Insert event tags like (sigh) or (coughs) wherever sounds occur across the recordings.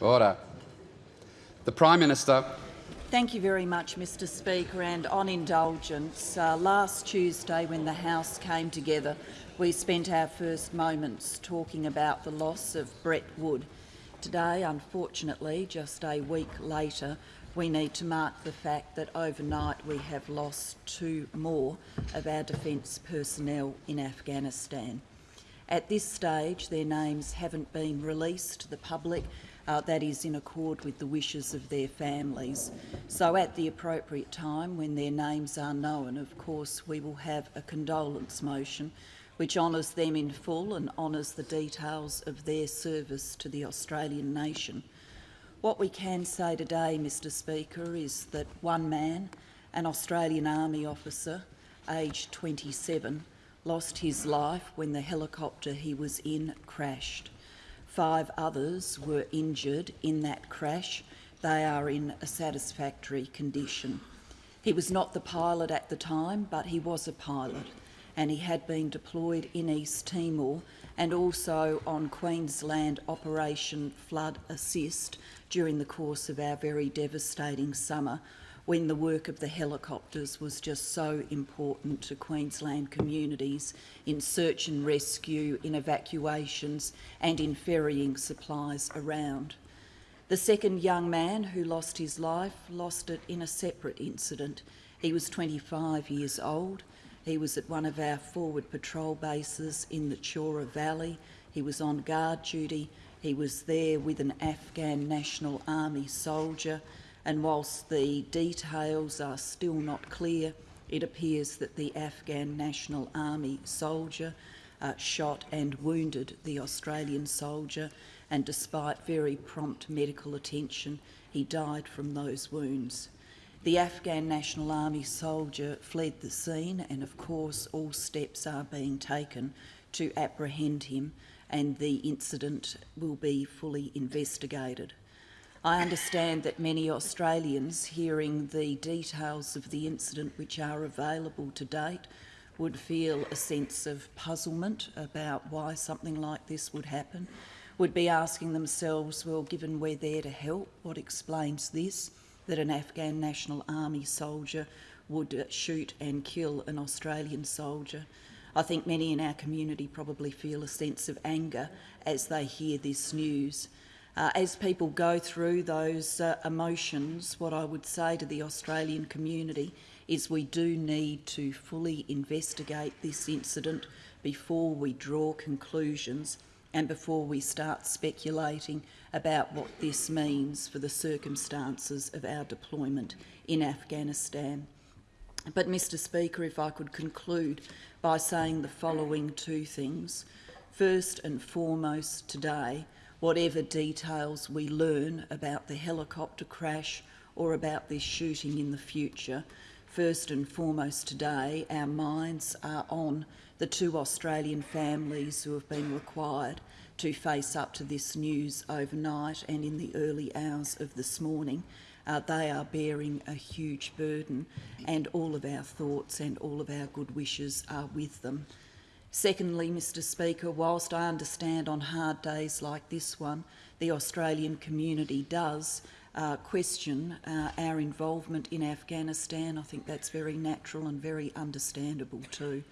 Order. The Prime Minister. Thank you very much, Mr Speaker. And on indulgence, uh, last Tuesday when the House came together, we spent our first moments talking about the loss of Brett Wood. Today, unfortunately, just a week later, we need to mark the fact that overnight we have lost two more of our defence personnel in Afghanistan. At this stage, their names haven't been released to the public. Uh, that is in accord with the wishes of their families. So at the appropriate time, when their names are known, of course, we will have a condolence motion which honours them in full and honours the details of their service to the Australian nation. What we can say today, Mr Speaker, is that one man, an Australian Army officer, aged 27, lost his life when the helicopter he was in crashed. Five others were injured in that crash. They are in a satisfactory condition. He was not the pilot at the time, but he was a pilot, and he had been deployed in East Timor and also on Queensland Operation Flood Assist during the course of our very devastating summer when the work of the helicopters was just so important to Queensland communities in search and rescue, in evacuations and in ferrying supplies around. The second young man who lost his life lost it in a separate incident. He was 25 years old. He was at one of our forward patrol bases in the Chora Valley. He was on guard duty he was there with an Afghan National Army soldier, and whilst the details are still not clear, it appears that the Afghan National Army soldier uh, shot and wounded the Australian soldier, and despite very prompt medical attention, he died from those wounds. The Afghan National Army soldier fled the scene, and of course, all steps are being taken to apprehend him and the incident will be fully investigated. I understand that many Australians hearing the details of the incident which are available to date would feel a sense of puzzlement about why something like this would happen, would be asking themselves, well, given we're there to help, what explains this, that an Afghan National Army soldier would uh, shoot and kill an Australian soldier? I think many in our community probably feel a sense of anger as they hear this news. Uh, as people go through those uh, emotions, what I would say to the Australian community is we do need to fully investigate this incident before we draw conclusions and before we start speculating about what this means for the circumstances of our deployment in Afghanistan. But, Mr Speaker, if I could conclude by saying the following two things. First and foremost today, whatever details we learn about the helicopter crash or about this shooting in the future, first and foremost today, our minds are on the two Australian families who have been required to face up to this news overnight and in the early hours of this morning uh, they are bearing a huge burden and all of our thoughts and all of our good wishes are with them. Secondly, Mr Speaker, whilst I understand on hard days like this one, the Australian community does uh, question uh, our involvement in Afghanistan. I think that's very natural and very understandable too.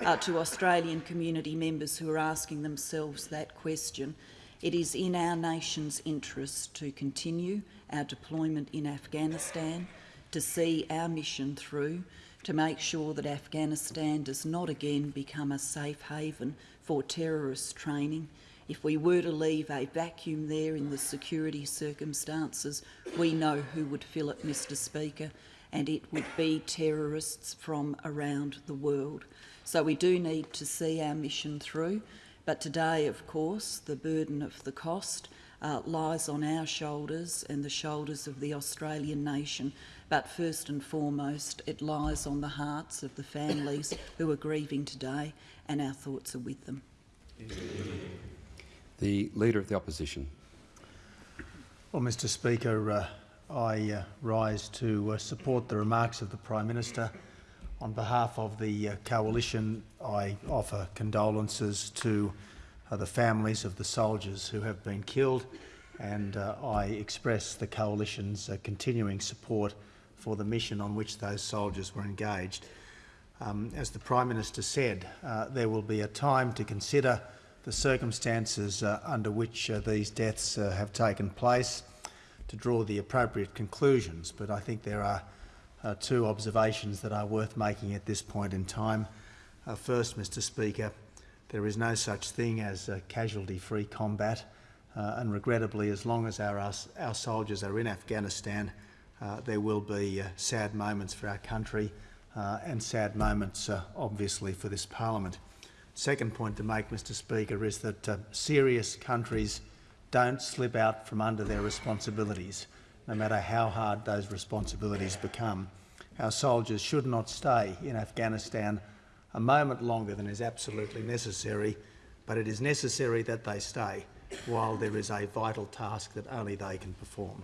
Uh, to Australian community members who are asking themselves that question, it is in our nation's interest to continue our deployment in Afghanistan, to see our mission through, to make sure that Afghanistan does not again become a safe haven for terrorist training. If we were to leave a vacuum there in the security circumstances, we know who would fill it, Mr Speaker, and it would be terrorists from around the world. So we do need to see our mission through. But today, of course, the burden of the cost uh, lies on our shoulders and the shoulders of the Australian nation. But first and foremost, it lies on the hearts of the families (coughs) who are grieving today, and our thoughts are with them. The Leader of the Opposition. Well, Mr Speaker, uh, I uh, rise to uh, support the remarks of the Prime Minister on behalf of the uh, Coalition, I offer condolences to uh, the families of the soldiers who have been killed and uh, I express the Coalition's uh, continuing support for the mission on which those soldiers were engaged. Um, as the Prime Minister said, uh, there will be a time to consider the circumstances uh, under which uh, these deaths uh, have taken place to draw the appropriate conclusions, but I think there are uh, two observations that are worth making at this point in time. Uh, first, Mr Speaker, there is no such thing as casualty-free combat, and regrettably, as long as our, our soldiers are in Afghanistan, uh, there will be uh, sad moments for our country uh, and sad moments, obviously, for this parliament. Second point to make, Mr Speaker, is that serious countries don't slip out from under their responsibilities, no matter how hard those responsibilities become. Our soldiers should not stay in Afghanistan a moment longer than is absolutely necessary, but it is necessary that they stay while there is a vital task that only they can perform.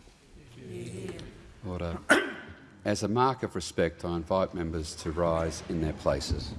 Order. (clears throat) As a mark of respect, I invite members to rise in their places.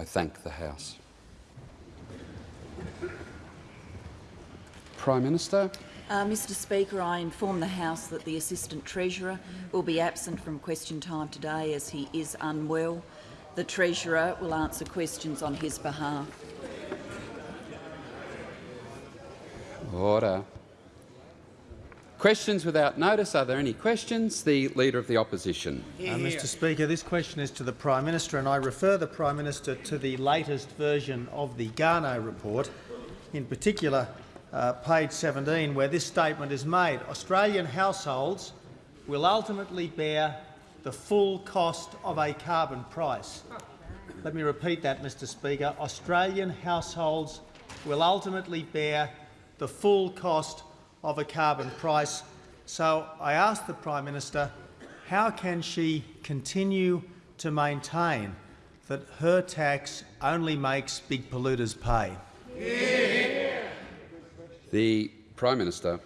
I thank the House. Prime Minister, Uh, Mr Speaker, I inform the House that the Assistant Treasurer will be absent from question time today as he is unwell. The Treasurer will answer questions on his behalf. order. Questions without notice. Are there any questions? The Leader of the Opposition. Uh, Mr Speaker, this question is to the Prime Minister and I refer the Prime Minister to the latest version of the Garnaut report, in particular uh, page 17, where this statement is made. Australian households will ultimately bear the full cost of a carbon price. Let me repeat that, Mr Speaker. Australian households will ultimately bear the full cost of a carbon price. So I ask the Prime Minister, how can she continue to maintain that her tax only makes big polluters pay? The Prime Minister.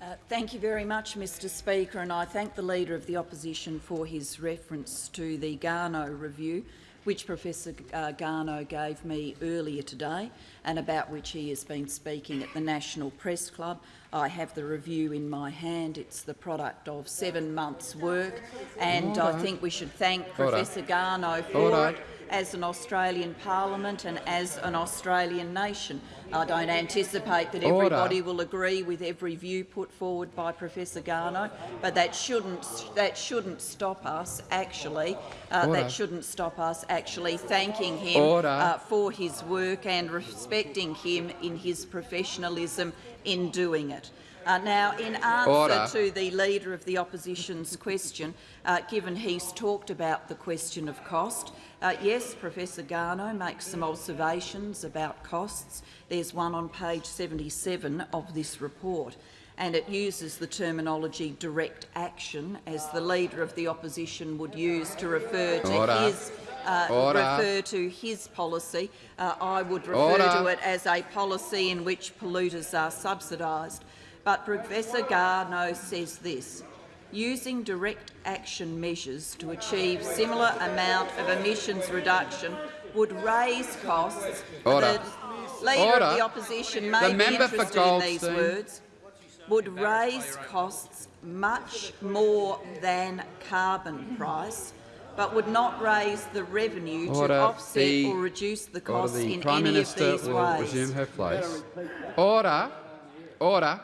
Uh, thank you very much, Mr Speaker, and I thank the Leader of the Opposition for his reference to the Garnaut review, which Professor uh, Garnaut gave me earlier today and about which he has been speaking at the National Press Club. I have the review in my hand. It's the product of seven months' work, and I think we should thank Order. Professor Garnaut for Order. it as an Australian Parliament and as an Australian nation. I don't anticipate that Order. everybody will agree with every view put forward by Professor Garnaut, but that shouldn't that shouldn't stop us actually. Uh, that shouldn't stop us actually thanking him uh, for his work and respecting him in his professionalism in doing it. Uh, now, in answer Order. to the Leader of the Opposition's question, uh, given he's talked about the question of cost, uh, yes, Professor Garnaut makes some observations about costs. There's one on page 77 of this report, and it uses the terminology direct action, as the Leader of the Opposition would use to refer to Order. his uh, refer to his policy. Uh, I would refer Order. to it as a policy in which polluters are subsidised. But Professor Garnaut says this, using direct action measures to achieve similar amount of emissions reduction would raise costs. Order. The Leader Order. of the Opposition may The be interested in these words would raise costs much more than carbon price, but would not raise the revenue Order. to offset The- or reduce the costs The in Prime any Minister of these will ways. resume her place. Order. Order.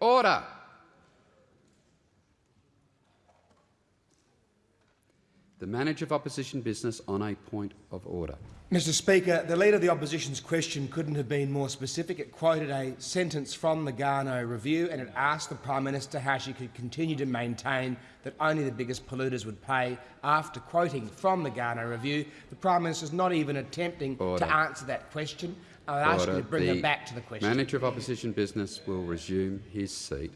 Order. The manager of opposition business on a point of order. Mr Speaker, the Leader of the Opposition's question couldn't have been more specific. It quoted a sentence from the Garnaut Review and it asked the Prime Minister how she could continue to maintain that only the biggest polluters would pay. After quoting from the Garnaut Review, the Prime Minister is not even attempting Order. to answer that question. I ask you to uh, bring them back to the question. Manager of Opposition Business will resume his seat.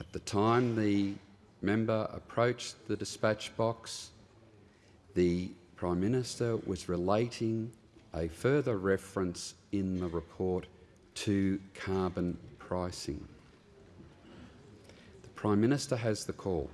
At the time the member approached the dispatch box, the Prime Minister was relating a further reference in the report to carbon pricing. The Prime Minister has the call.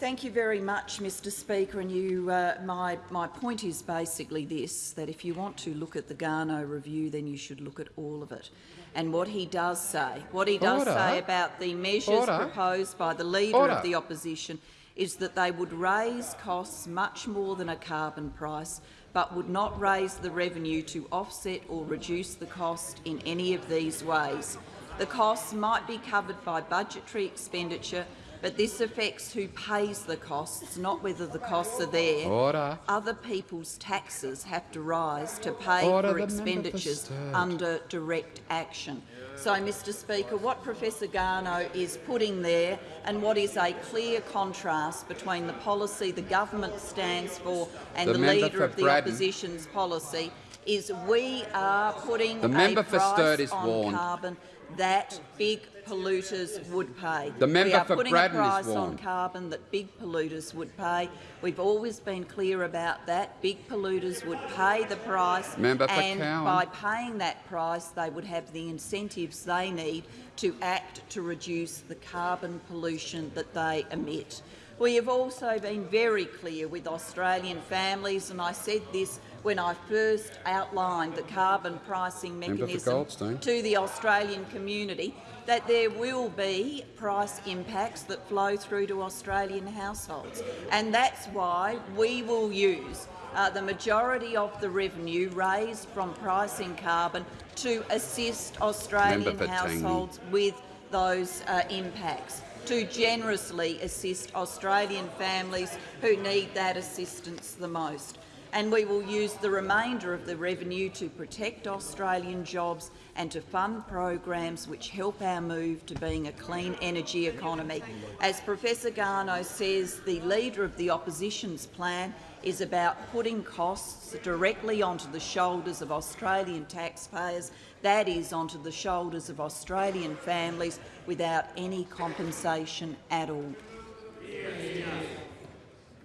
Thank you very much, Mr Speaker. And you, uh, my, my point is basically this, that if you want to look at the Garnaut review, then you should look at all of it. And what he does say, what he does Order. say about the measures Order. proposed by the Leader Order. of the Opposition is that they would raise costs much more than a carbon price, but would not raise the revenue to offset or reduce the cost in any of these ways. The costs might be covered by budgetary expenditure, but this affects who pays the costs, not whether the costs are there. Order. Other people's taxes have to rise to pay Order, for expenditures under direct action. So, Mr Speaker, what Professor Garnaut is putting there and what is a clear contrast between the policy the government stands for and The the, Leader of the Braddon. Opposition's policy is we are putting The member a for price is on warned. carbon that big polluters would pay. The member we are for putting a price on carbon that big polluters would pay. We've always been clear about that. Big polluters would pay the price, Member and by paying that price, they would have the incentives they need to act to reduce the carbon pollution that they emit. We have also been very clear with Australian families, and I said this when I first outlined the carbon pricing mechanism to the Australian community, that there will be price impacts that flow through to Australian households. And that's why we will use uh, the majority of the revenue raised from pricing carbon to assist Australian households with those uh, impacts, to generously assist Australian families who need that assistance the most. And we will use the remainder of the revenue to protect Australian jobs and to fund programs which help our move to being a clean energy economy. As Professor Garnaut says, the Leader of the Opposition's plan is about putting costs directly onto the shoulders of Australian taxpayers, that is, onto the shoulders of Australian families without any compensation at all.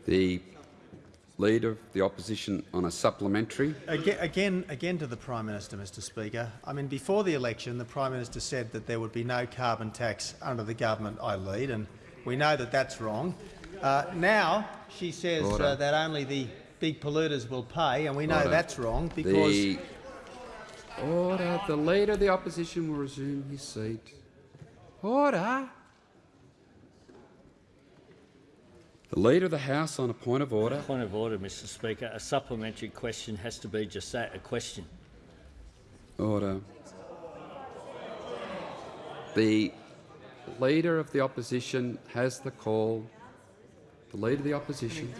The Leader of the Opposition on a supplementary. Again, again, again to the Prime Minister, Mr Speaker. I mean, before the election, the Prime Minister said that there would be no carbon tax under the government I lead, and we know that that's wrong. Uh, now she says uh, that only the big polluters will pay, and we know Order. that's wrong because The Order. The Leader of the Opposition will resume his seat. Order. The Leader of the House on a point of order. Point of order, Mr Speaker. A supplementary question has to be just that, a question. Order. The Leader of the Opposition has the call. The Leader of the Opposition.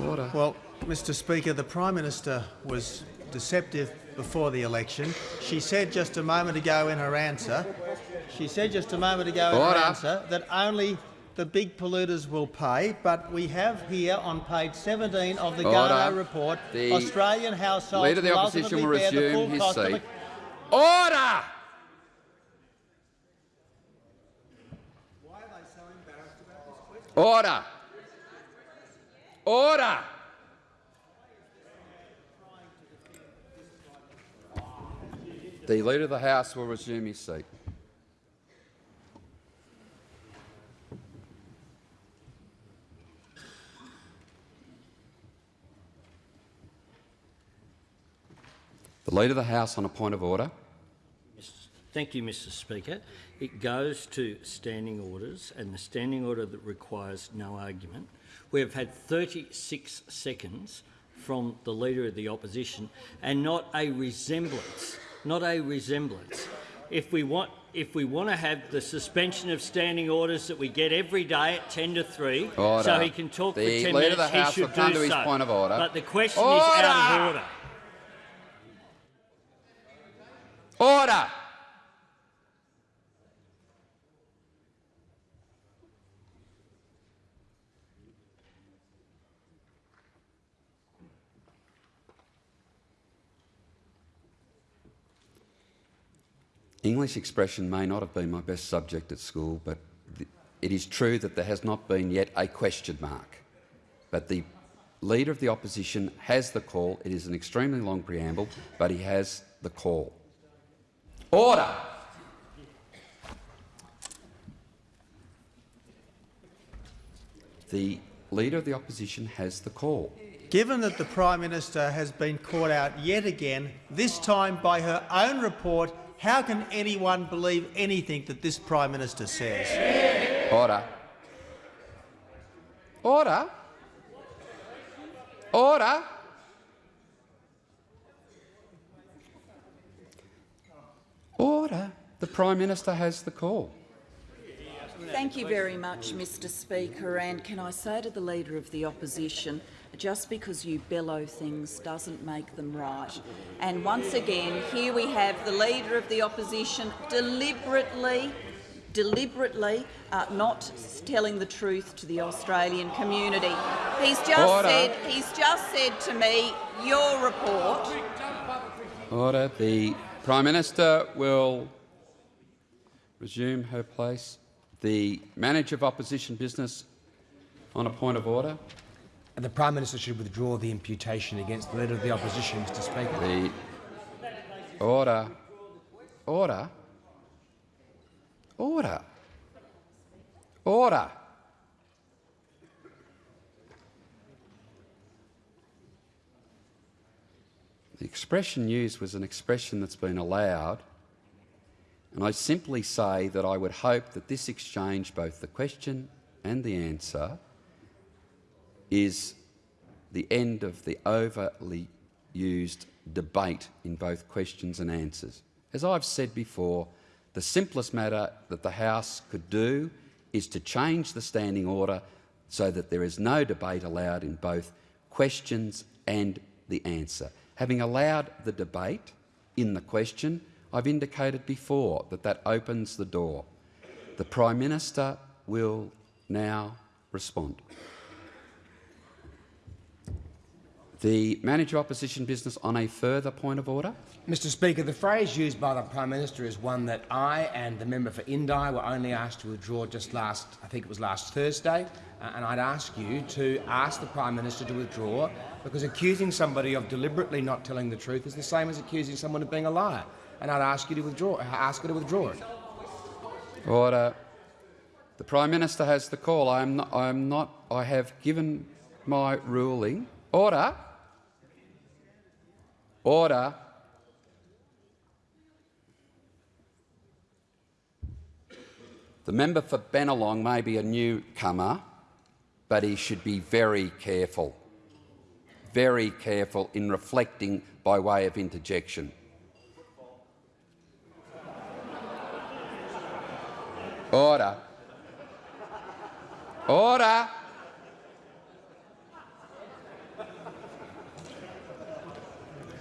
Order. Well, Mr Speaker, the Prime Minister was deceptive before the election. She said just a moment ago in her answer, she said just a moment ago in her answer that only the big polluters will pay, but we have here on page 17 of the Order. Garnaut report, The Australian households Leader of the Opposition will resume his seat. Order! Order! Order! The Leader of the House will resume his seat. The Leader of the House on a point of order. Thank you, Mr Speaker. It goes to standing orders and the standing order that requires no argument. We have had 36 seconds from the Leader of the Opposition and not a resemblance, not a resemblance. If we want, if we want to have the suspension of standing orders that we get every day at 10 to 3, so he can talk The for 10 Leader of minutes, the House he will should come do to his so. point of order. But the question is out of Order. Ora! English expression may not have been my best subject at school, but it is true that there has not been yet a question mark. But the Leader of the Opposition has the call. It is an extremely long preamble, but he has the call. Order! The Leader of the Opposition has the call. Given that the Prime Minister has been caught out yet again, this time by her own report, how can anyone believe anything that this Prime Minister says? Order. Order. Order. Order. The Prime Minister has the call. Thank you very much, Mr Speaker. And can I say to the Leader of the Opposition, just because you bellow things doesn't make them right. And once again, here we have the Leader of the Opposition deliberately deliberately uh, not telling the truth to the Australian community. He's just Order. said he's just said to me, your report Order. The Prime Minister will resume her place. The Manager of Opposition Business on a point of order. And the Prime Minister should withdraw the imputation against the Leader of the Opposition, Mr Speaker. The order. Order. Order. Order. The expression used was an expression that's been allowed, and I simply say that I would hope that this exchange, both the question and the answer, is the end of the overly used debate in both questions and answers. As I've said before, the simplest matter that the House could do is to change the standing order so that there is no debate allowed in both questions and the answer. Having allowed the debate in the question, I've indicated before that that opens the door. The Prime Minister will now respond. The Manager Opposition Business on a further point of order. Mr Speaker, the phrase used by the Prime Minister is one that I and the member for Indi were only asked to withdraw just last, I think it was last Thursday, uh, and I'd ask you to ask the Prime Minister to withdraw because accusing somebody of deliberately not telling the truth is the same as accusing someone of being a liar. And I'd ask you to withdraw, ask her to withdraw it. Order. The Prime Minister has the call. I am not, I am not. I have given my ruling. Order. Order. The member for Benelong may be a newcomer, but he should be very careful. Very careful in reflecting by way of interjection. Order. Order.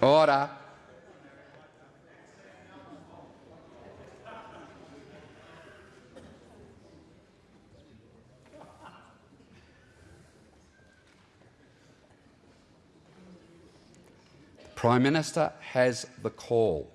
Order. Prime Minister has the call.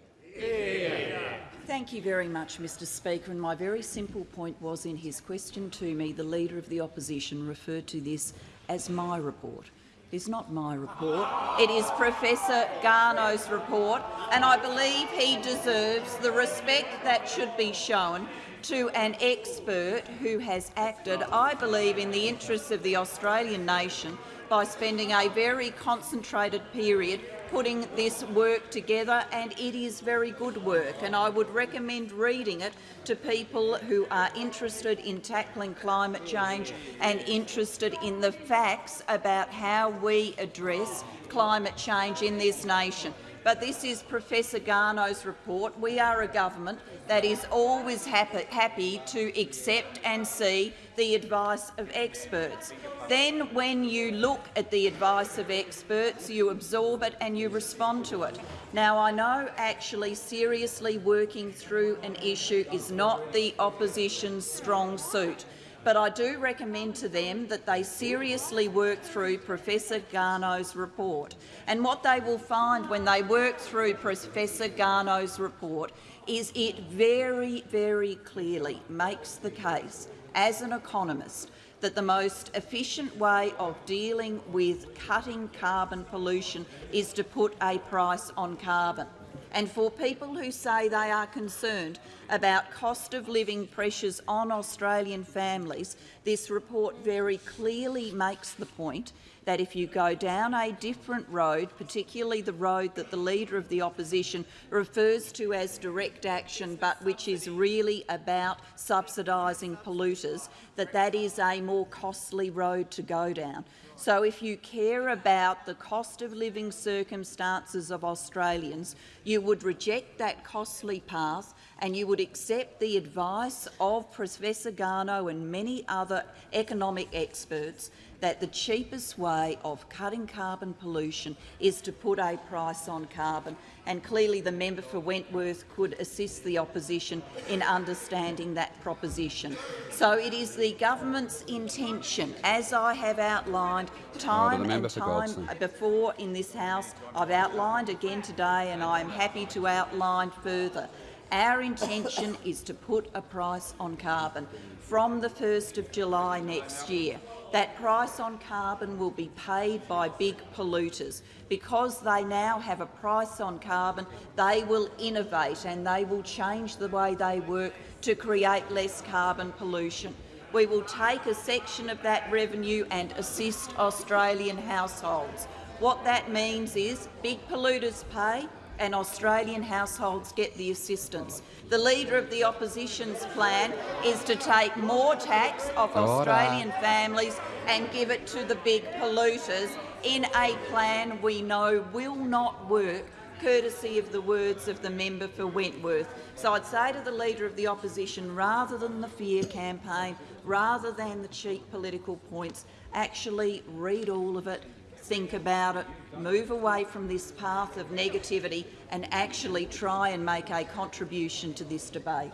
Thank you very much, Mr Speaker. And my very simple point was in his question to me, the Leader of the Opposition referred to this as my report. It is not my report. It is Professor Garnaut's report, and I believe he deserves the respect that should be shown to an expert who has acted, I believe, in the interests of the Australian nation by spending a very concentrated period putting this work together, and it is very good work. And I would recommend reading it to people who are interested in tackling climate change and interested in the facts about how we address climate change in this nation. But this is Professor Garnaut's report. We are a government that is always happy, happy to accept and see the advice of experts. Then, when you look at the advice of experts, you absorb it and you respond to it. Now, I know actually seriously working through an issue is not the opposition's strong suit. but I do recommend to them that they seriously work through Professor Garnaut's report. And what they will find when they work through Professor Garnaut's report is it very, very clearly makes the case, as an economist, that the most efficient way of dealing with cutting carbon pollution is to put a price on carbon. And for people who say they are concerned about cost of living pressures on Australian families, this report very clearly makes the point that if you go down a different road, particularly the road that the Leader of the Opposition refers to as direct action but which is really about subsidising polluters, that that is a more costly road to go down. So if you care about the cost of living circumstances of Australians, you would reject that costly path and you would accept the advice of Professor Garnaut and many other economic experts that the cheapest way of cutting carbon pollution is to put a price on carbon, and clearly the member for Wentworth could assist the opposition in understanding that proposition. So it is the government's intention, as I have outlined time and time before in this House, I've outlined again today and I am happy to outline further, our intention is to put a price on carbon from the 1st of July next year. That price on carbon will be paid by big polluters. Because they now have a price on carbon, they will innovate and they will change the way they work to create less carbon pollution. We will take a section of that revenue and assist Australian households. What that means is big polluters pay, and Australian households get the assistance. The Leader of the Opposition's plan is to take more tax off. Australian families and give it to the big polluters in a plan we know will not work courtesy of the words of the member for Wentworth. So I'd say to the Leader of the Opposition, rather than the fear campaign, rather than the cheap political points, actually read all of it, think about it, move away from this path of negativity and actually try and make a contribution to this debate.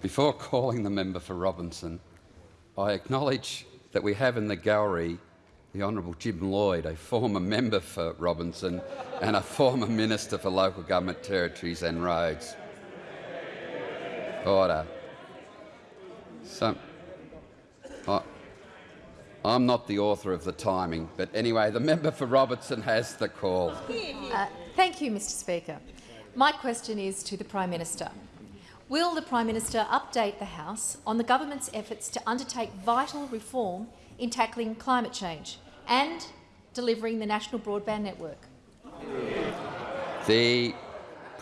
Before calling the member for Robertson, I acknowledge that we have in the gallery the Honourable Jim Lloyd, a former member for Robertson and a former Minister for Local Government Territories and Roads. Order. So, I, oh, I'm not the author of the timing, but anyway, the member for Robertson has the call. Uh, thank you, Mr Speaker. My question is to the Prime Minister. Will the Prime Minister update the House on the government's efforts to undertake vital reform in tackling climate change and delivering the national broadband network? The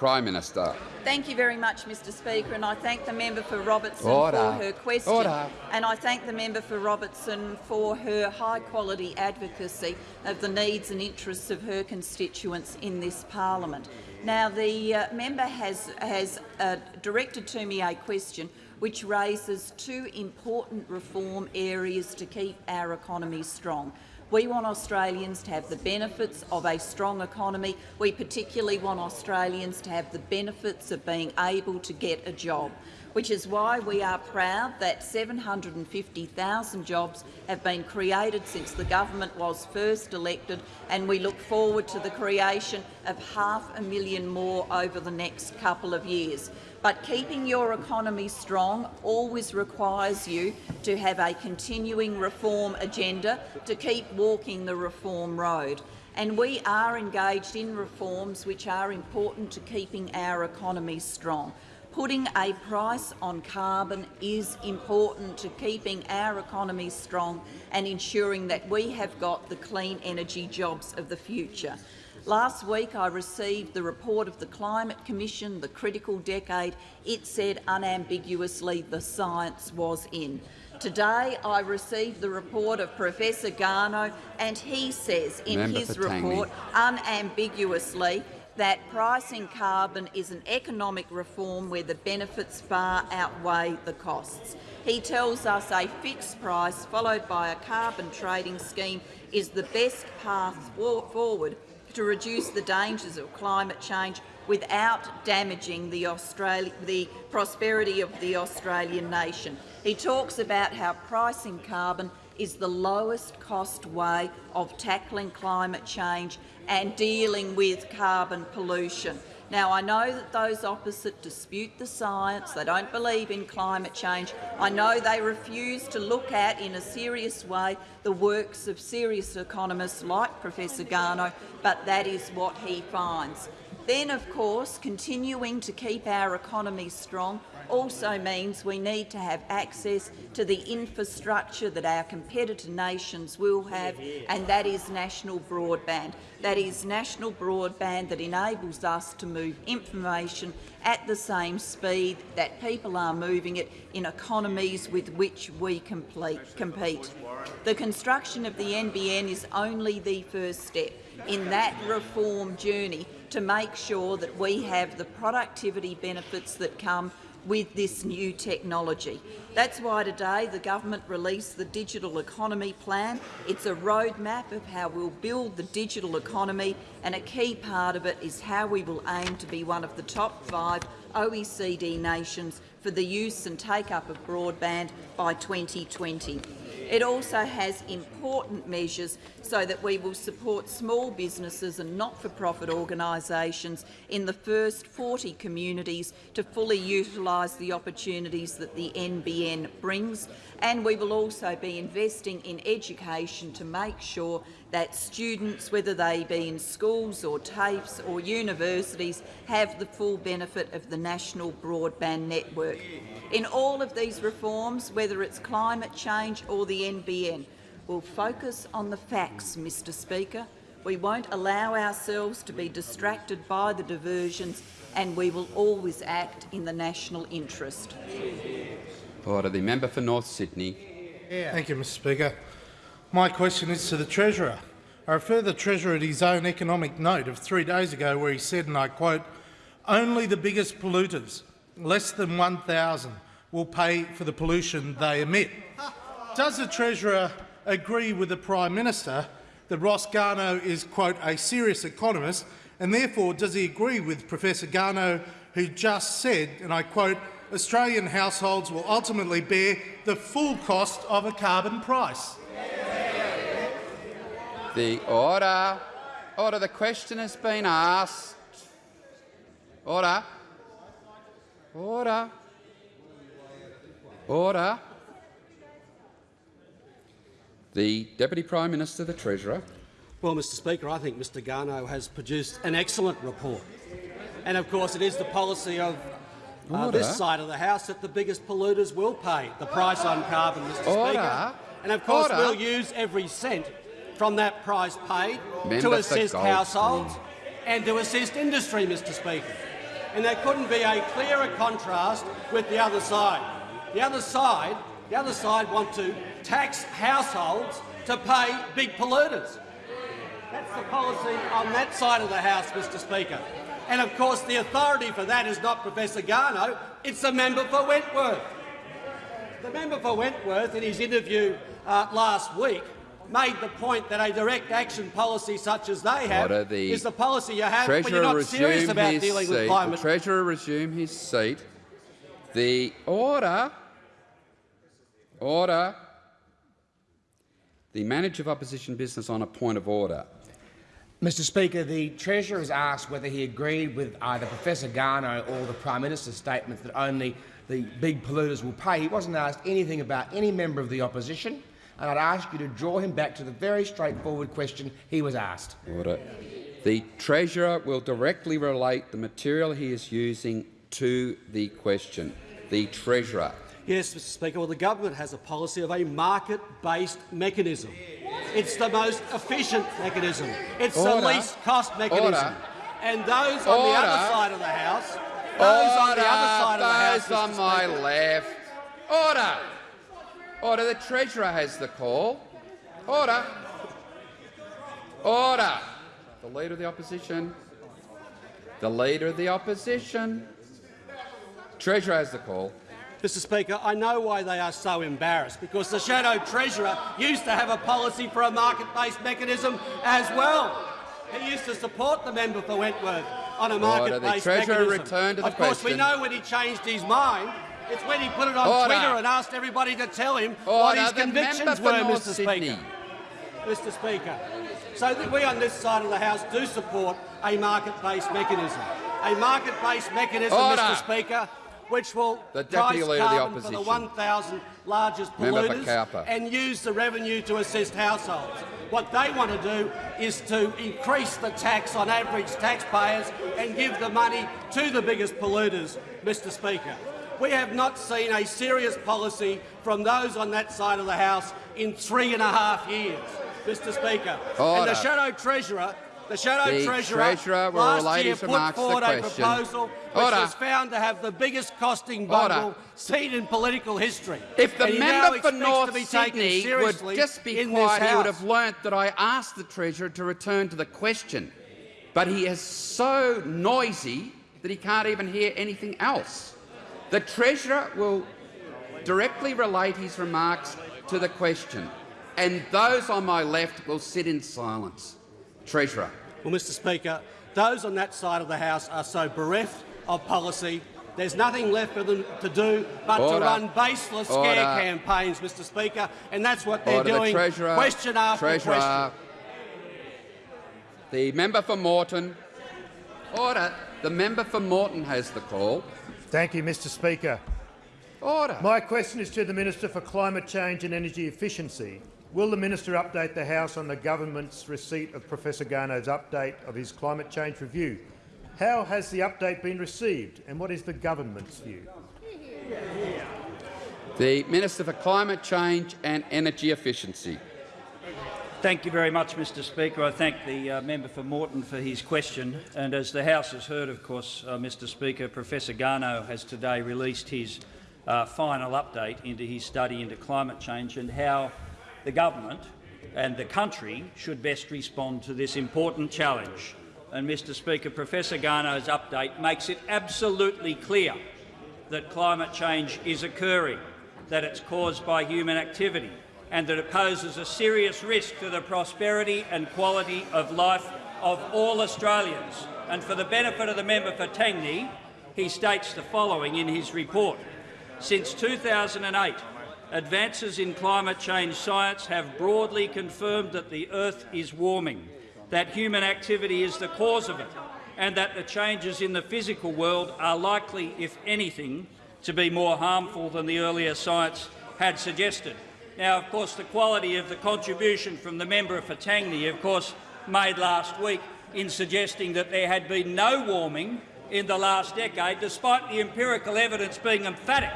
Prime Minister. Thank you very much, Mr Speaker, and I thank the member for Robertson Order. for her question. Order. And I thank the member for Robertson for her high-quality advocacy of the needs and interests of her constituents in this parliament. Now, the uh, member has, has uh, directed to me a question which raises two important reform areas to keep our economy strong. We want Australians to have the benefits of a strong economy. We particularly want Australians to have the benefits of being able to get a job, which is why we are proud that 750,000 jobs have been created since the government was first elected, and we look forward to the creation of half a million more over the next couple of years. But keeping your economy strong always requires you to have a continuing reform agenda to keep walking the reform road. And we are engaged in reforms which are important to keeping our economy strong. Putting a price on carbon is important to keeping our economy strong and ensuring that we have got the clean energy jobs of the future. Last week I received the report of the Climate Commission, the critical decade. It said unambiguously the science was in. Today I received the report of Professor Garnaut and he says in Member his report unambiguously that pricing carbon is an economic reform where the benefits far outweigh the costs. He tells us a fixed price followed by a carbon trading scheme is the best path forward to reduce the dangers of climate change without damaging the, Australia, the prosperity of the Australian nation. He talks about how pricing carbon is the lowest cost way of tackling climate change and dealing with carbon pollution. Now, I know that those opposite dispute the science, they don't believe in climate change. I know they refuse to look at, in a serious way, the works of serious economists like Professor Garnaut, but that is what he finds. Then, of course, continuing to keep our economy strong also means we need to have access to the infrastructure that our competitor nations will have, and that is national broadband. That is national broadband that enables us to move information at the same speed that people are moving it in economies with which we complete, compete. The construction of the NBN is only the first step in that reform journey to make sure that we have the productivity benefits that come with this new technology. That's why today the government released the Digital Economy Plan. It's a roadmap of how we'll build the digital economy and a key part of it is how we will aim to be one of the top five OECD nations for the use and take-up of broadband by 2020. It also has important measures so that we will support small businesses and not-for-profit organisations in the first 40 communities to fully utilise the opportunities that the NBN brings. And we will also be investing in education to make sure that students, whether they be in schools or TAFEs or universities, have the full benefit of the national broadband network. In all of these reforms, whether it's climate change or the NBN, we'll focus on the facts, Mr Speaker. We won't allow ourselves to be distracted by the diversions and we will always act in the national interest. Order. The member for North Sydney. Thank you, Mr Speaker. My question is to the Treasurer. I refer the Treasurer to his own economic note of three days ago where he said, and I quote, only the biggest polluters, less than 1,000, will pay for the pollution they emit. Does the Treasurer agree with the Prime Minister that Ross Garnaut is, quote, a serious economist, and therefore does he agree with Professor Garnaut, who just said, and I quote, Australian households will ultimately bear the full cost of a carbon price? The order. Order. The question has been asked. Order. Order. Order. The Deputy Prime Minister, the Treasurer. Well, Mr Speaker, I think Mr Garnaut has produced an excellent report. And of course it is the policy of uh, this side of the House that the biggest polluters will pay the price on carbon, Mr Order. Speaker. And of course Order. we'll use every cent from that price paid to assist households and to assist industry, Mr Speaker. And there couldn't be a clearer contrast with the other side. The other side, the other side want to tax households to pay big polluters. That's the policy on that side of the House, Mr Speaker. And of course the authority for that is not Professor Garnaut, it's the member for Wentworth. The member for Wentworth, in his interview uh, last week, made the point that a direct action policy such as they have Order. The is the policy you have when you're not serious about dealing seat. with climate The Treasurer resume his seat. The order. Order. The manager of opposition business on a point of order. Mr Speaker, the Treasurer has asked whether he agreed with either Professor Garnaut or the Prime Minister's statements that only the big polluters will pay. He wasn't asked anything about any member of the opposition, and I'd ask you to draw him back to the very straightforward question he was asked. Order. The Treasurer will directly relate the material he is using to the question. The Treasurer. Yes, Mr Speaker. Well, the government has a policy of a market-based mechanism. It's the most efficient mechanism. It's Order. the least cost mechanism. Order. And those on the other side of the House, those on the other side of the House, Those on my left. Order. Order. The Treasurer has the call. Order. Order. The Leader of the Opposition. The Leader of the Opposition. Treasurer has the call. Mr Speaker, I know why they are so embarrassed, because the Shadow Treasurer used to have a policy for a market-based mechanism as well. He used to support the member for Wentworth on a market-based mechanism. return to the of course, we know when he changed his mind. It's when he put it on Order. Twitter and asked everybody to tell him what his The convictions were, North Mr Sydney. Speaker. Mr Speaker. So that we on this side of the House do support a market-based mechanism. A market-based mechanism, Order. Mr Speaker, which will The price Deputy Leader of the carbon for the 1,000 largest polluters and use the revenue to assist households. What they want to do is to increase the tax on average taxpayers and give the money to the biggest polluters, Mr Speaker. We have not seen a serious policy from those on that side of the House in three and a half years, Mr Speaker. And the Shadow Treasurer the Shadow The Treasurer, Treasurer last year put remarks to the forward a question. proposal which Order. was found to have the biggest costing Order. bundle seen in political history. If the And member for North Sydney would just be quiet, he would have learnt that I asked the Treasurer to return to the question. But he is so noisy that he can't even hear anything else. The Treasurer will directly relate his remarks to the question, and those on my left will sit in silence. Treasurer. Well, Mr Speaker, those on that side of the House are so bereft of policy. There's nothing left for them to do but Order. to run baseless scare Order. campaigns, Mr Speaker, and that's what they're Order. The doing, Treasurer. question after Treasurer. question. The member for Moreton. Order. The member for Moreton has the call. Thank you, Mr Speaker. Order. My question is to the Minister for Climate Change and Energy Efficiency. Will the minister update the House on the government's receipt of Professor Garnaut's update of his climate change review? How has the update been received and what is the government's view? The Minister for Climate Change and Energy Efficiency. Thank you very much, Mr Speaker. I thank the uh, member for Moreton for his question. And as the House has heard, of course, uh, Mr Speaker, Professor Garnaut has today released his uh, final update into his study into climate change and how the government and the country should best respond to this important challenge. And, Mr Speaker, Professor Garnaut's update makes it absolutely clear that climate change is occurring, that it's caused by human activity, and that it poses a serious risk to the prosperity and quality of life of all Australians. And for the benefit of the member for Tangney, he states the following in his report. Since 2008, advances in climate change science have broadly confirmed that the Earth is warming, that human activity is the cause of it, and that the changes in the physical world are likely, if anything, to be more harmful than the earlier science had suggested. Now, of course, the quality of the contribution from the member for Tangney, of course, made last week in suggesting that there had been no warming in the last decade, despite the empirical evidence being emphatic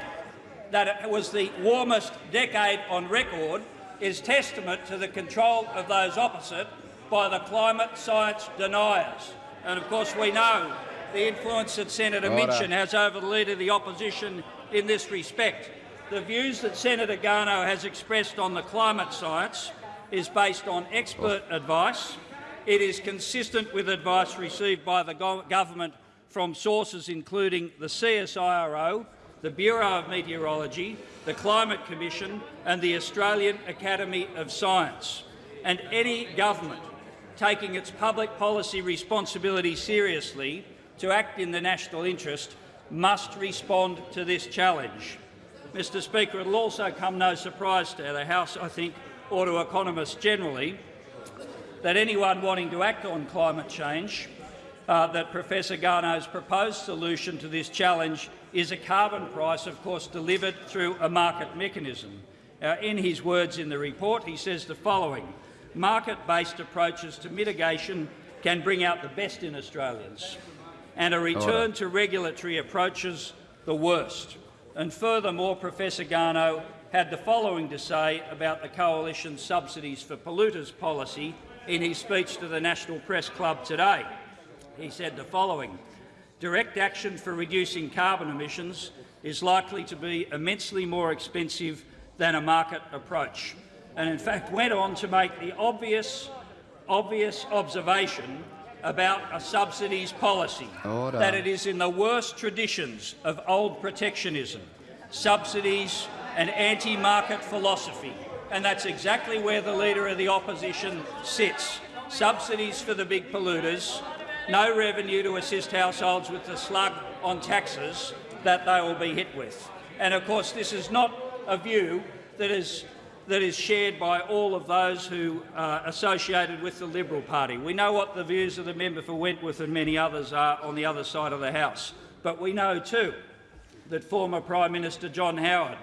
that it was the warmest decade on record, is testament to the control of those opposite by the climate science deniers. And of course, we know the influence that Senator Order. Minchin has over the Leader of the Opposition in this respect. The views that Senator Garnaut has expressed on the climate science is based on expert advice. It is consistent with advice received by the go government from sources including the CSIRO, the Bureau of Meteorology, the Climate Commission and the Australian Academy of Science. And any government taking its public policy responsibility seriously to act in the national interest must respond to this challenge. Mr Speaker, it will also come no surprise to the House, I think, or to economists generally, that anyone wanting to act on climate change, uh, that Professor Garnaut's proposed solution to this challenge is a carbon price, of course, delivered through a market mechanism. Uh, in his words in the report, he says the following, market-based approaches to mitigation can bring out the best in Australians, and a return to regulatory approaches the worst. And furthermore, Professor Garnaut had the following to say about the Coalition's subsidies for polluters policy in his speech to the National Press Club today. He said the following, direct action for reducing carbon emissions is likely to be immensely more expensive than a market approach, and in fact went on to make the obvious, obvious observation about a subsidies policy, Order. that it is in the worst traditions of old protectionism, subsidies and anti-market philosophy, and that's exactly where the Leader of the Opposition sits. Subsidies for the big polluters, no revenue to assist households with the slug on taxes that they will be hit with. And of course, this is not a view that is that is shared by all of those who are associated with the Liberal Party. We know what the views of the member for Wentworth and many others are on the other side of the House, but we know too that former Prime Minister John Howard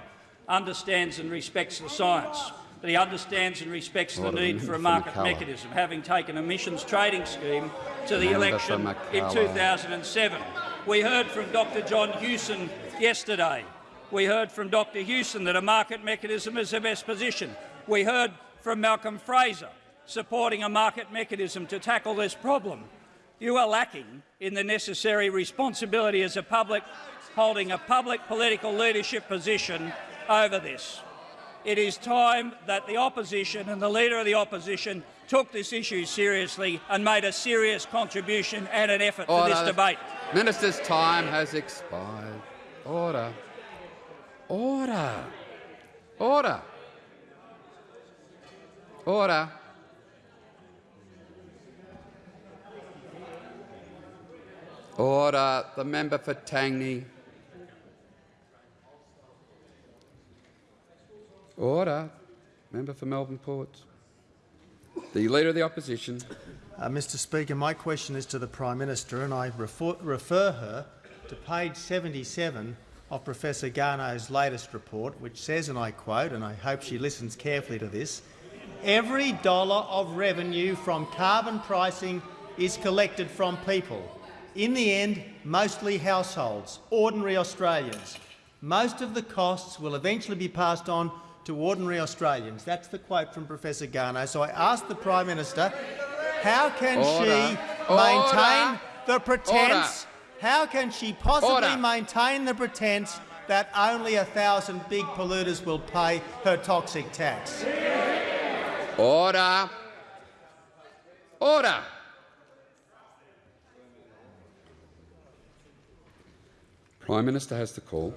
understands and respects the science, that he understands and respects the need for a market mechanism, having taken emissions trading scheme to the election in 2007. We heard from Dr John Hewson yesterday. We heard from Dr Hewson that a market mechanism is the best position. We heard from Malcolm Fraser supporting a market mechanism to tackle this problem. You are lacking in the necessary responsibility as a public holding a public political leadership position over this. It is time that the opposition and the Leader of the Opposition took this issue seriously and made a serious contribution and an effort to this debate. Minister's time has expired. Order. Order. Order. Order. Order. The member for Tangney. Order. Member for Melbourne Ports. The Leader of the Opposition. Uh, Mr Speaker, my question is to the Prime Minister and I refer, refer her to page 77 of Professor Garnaut's latest report, which says, and I quote, and I hope she listens carefully to this, every dollar of revenue from carbon pricing is collected from people. In the end, mostly households, ordinary Australians. Most of the costs will eventually be passed on to ordinary Australians. That's the quote from Professor Garnaut. So I ask the Prime Minister, how can Order. she maintain Order. the pretense? How can she possibly Order. maintain the pretense that only a thousand big polluters will pay her toxic tax? Order. Order. Prime Minister has the call.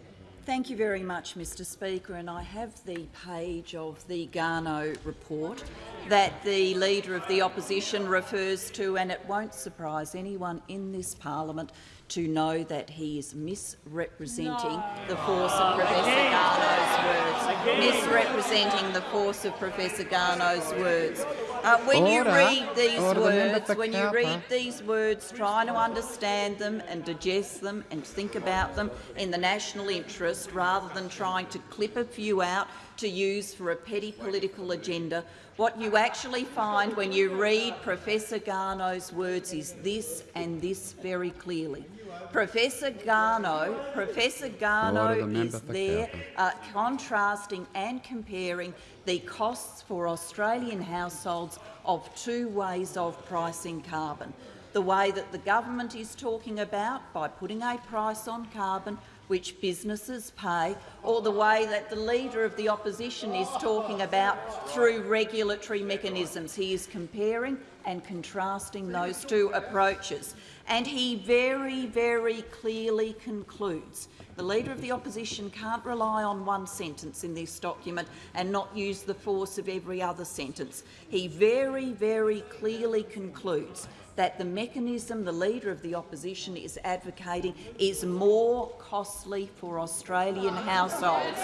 Thank you very much, Mr Speaker, and I have the page of the Garnaut report that the Leader of the Opposition refers to, and it won't surprise anyone in this parliament to know that he is misrepresenting the force of Professor Garnaut's words. Misrepresenting the force of Professor Garnaut's words. Uh, when you read these Order, words, when you read these words, trying to understand them and digest them and think about them in the national interest rather than trying to clip a few out to use for a petty political agenda. What you actually find when you read Professor Garnaut's words is this and this very clearly. Professor Garnaut, Professor the is there uh, contrasting and comparing the costs for Australian households of two ways of pricing carbon. The way that the government is talking about by putting a price on carbon which businesses pay, or the way that the Leader of the Opposition is talking about through regulatory mechanisms. He is comparing and contrasting those two approaches. And he very, very clearly concludes the Leader of the Opposition can't rely on one sentence in this document and not use the force of every other sentence. He very, very clearly concludes that the mechanism the Leader of the Opposition is advocating is more costly for Australian households.